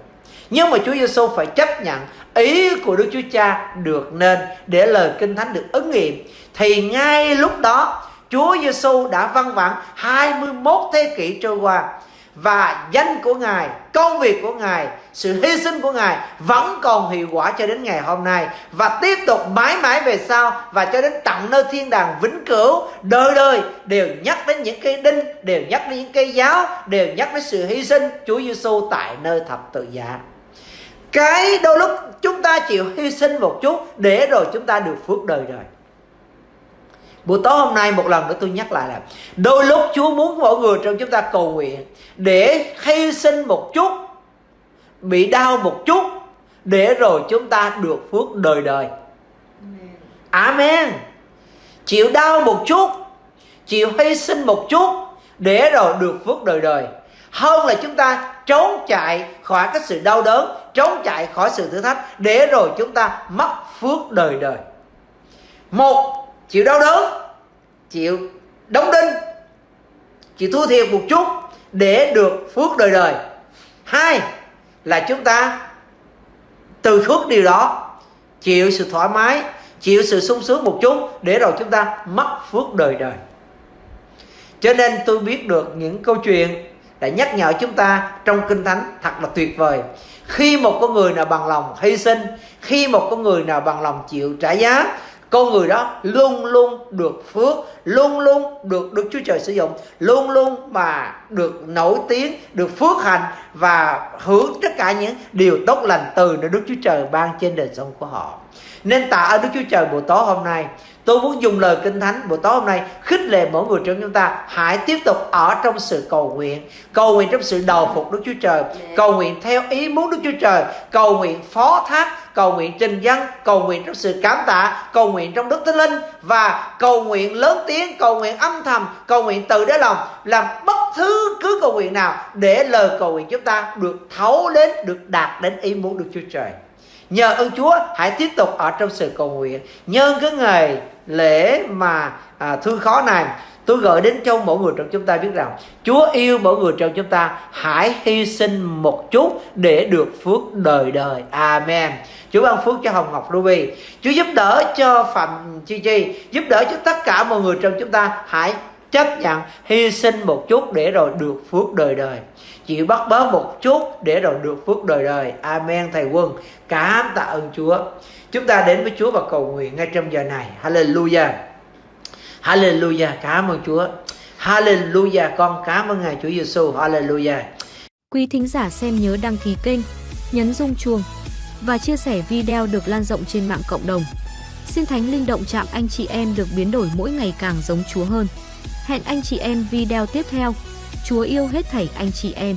[SPEAKER 2] Nhưng mà Chúa Giêsu phải chấp nhận ý của Đức Chúa Cha được nên để lời Kinh Thánh được ứng nghiệm. Thì ngay lúc đó Chúa Giêsu đã văn vẳng 21 thế kỷ trôi qua và danh của Ngài, công việc của Ngài, sự hy sinh của Ngài vẫn còn hiệu quả cho đến ngày hôm nay và tiếp tục mãi mãi về sau và cho đến tận nơi thiên đàng vĩnh cửu đời đời đều nhắc đến những cây đinh, đều nhắc đến những cây giáo, đều nhắc đến sự hy sinh Chúa Giêsu tại nơi thập tự giá. Cái đôi lúc chúng ta chịu hy sinh một chút để rồi chúng ta được phước đời đời. Buổi tối hôm nay một lần nữa tôi nhắc lại là, Đôi lúc Chúa muốn mỗi người trong chúng ta cầu nguyện Để hy sinh một chút, Bị đau một chút, Để rồi chúng ta được phước đời đời. Amen. Chịu đau một chút, Chịu hy sinh một chút, Để rồi được phước đời đời. Hơn là chúng ta trốn chạy khỏi cái sự đau đớn, Trốn chạy khỏi sự thử thách, Để rồi chúng ta mất phước đời đời. Một chịu đau đớn. Chịu đóng đinh. Chịu thua thiệt một chút để được phước đời đời. Hai là chúng ta từ khước điều đó, chịu sự thoải mái, chịu sự sung sướng một chút để rồi chúng ta mất phước đời đời. Cho nên tôi biết được những câu chuyện đã nhắc nhở chúng ta trong kinh thánh thật là tuyệt vời. Khi một con người nào bằng lòng hy sinh, khi một con người nào bằng lòng chịu trả giá con người đó luôn luôn được phước luôn luôn được được Chúa Trời sử dụng luôn luôn mà được nổi tiếng được phước hành và hưởng tất cả những điều tốt lành từ nơi Đức Chúa Trời ban trên đời sống của họ. Nên tạ ơn Đức Chúa Trời buổi tối hôm nay. Tôi muốn dùng lời Kinh Thánh buổi tối hôm nay khích lệ mỗi người trong chúng ta hãy tiếp tục ở trong sự cầu nguyện, cầu nguyện trong sự đầu phục Đức Chúa Trời, cầu nguyện theo ý muốn Đức Chúa Trời, cầu nguyện phó thác, cầu nguyện trình dân, cầu nguyện trong sự cảm tạ, cầu nguyện trong Đức Thánh Linh và cầu nguyện lớn tiếng, cầu nguyện âm thầm, cầu nguyện từ đáy lòng làm bất thứ cứ cầu nguyện nào để lời cầu nguyện chúng ta được thấu đến, được đạt đến ý muốn được Chúa Trời. Nhờ ơn Chúa hãy tiếp tục ở trong sự cầu nguyện Nhân cái ngày lễ mà à, thương khó này Tôi gửi đến cho mỗi người trong chúng ta biết rằng, Chúa yêu mỗi người trong chúng ta. Hãy hy sinh một chút để được phước đời đời. Amen. Chúa ban phước cho Hồng Ngọc Ruby. Chúa giúp đỡ cho Phạm Chi Chi, Giúp đỡ cho tất cả mọi người trong chúng ta. Hãy chấp nhận, hy sinh một chút để rồi được phước đời đời. Chịu bắt bớ một chút để rồi được phước đời đời. Amen, thầy quân. Cảm tạ ơn chúa. Chúng ta đến với chúa và cầu nguyện ngay trong giờ này. Hallelujah hallelujah. Cảm ơn chúa. Hallelujah. Con cảm ơn ngài chúa giêsu hallelujah.
[SPEAKER 1] Quý thính giả xem nhớ đăng ký kênh, nhấn rung chuông và chia sẻ video được lan rộng trên mạng cộng đồng. Xin thánh linh động chạm anh chị em được biến đổi mỗi ngày càng giống chúa hơn. Hẹn anh chị em video tiếp theo. Chúa yêu hết thảy anh chị em.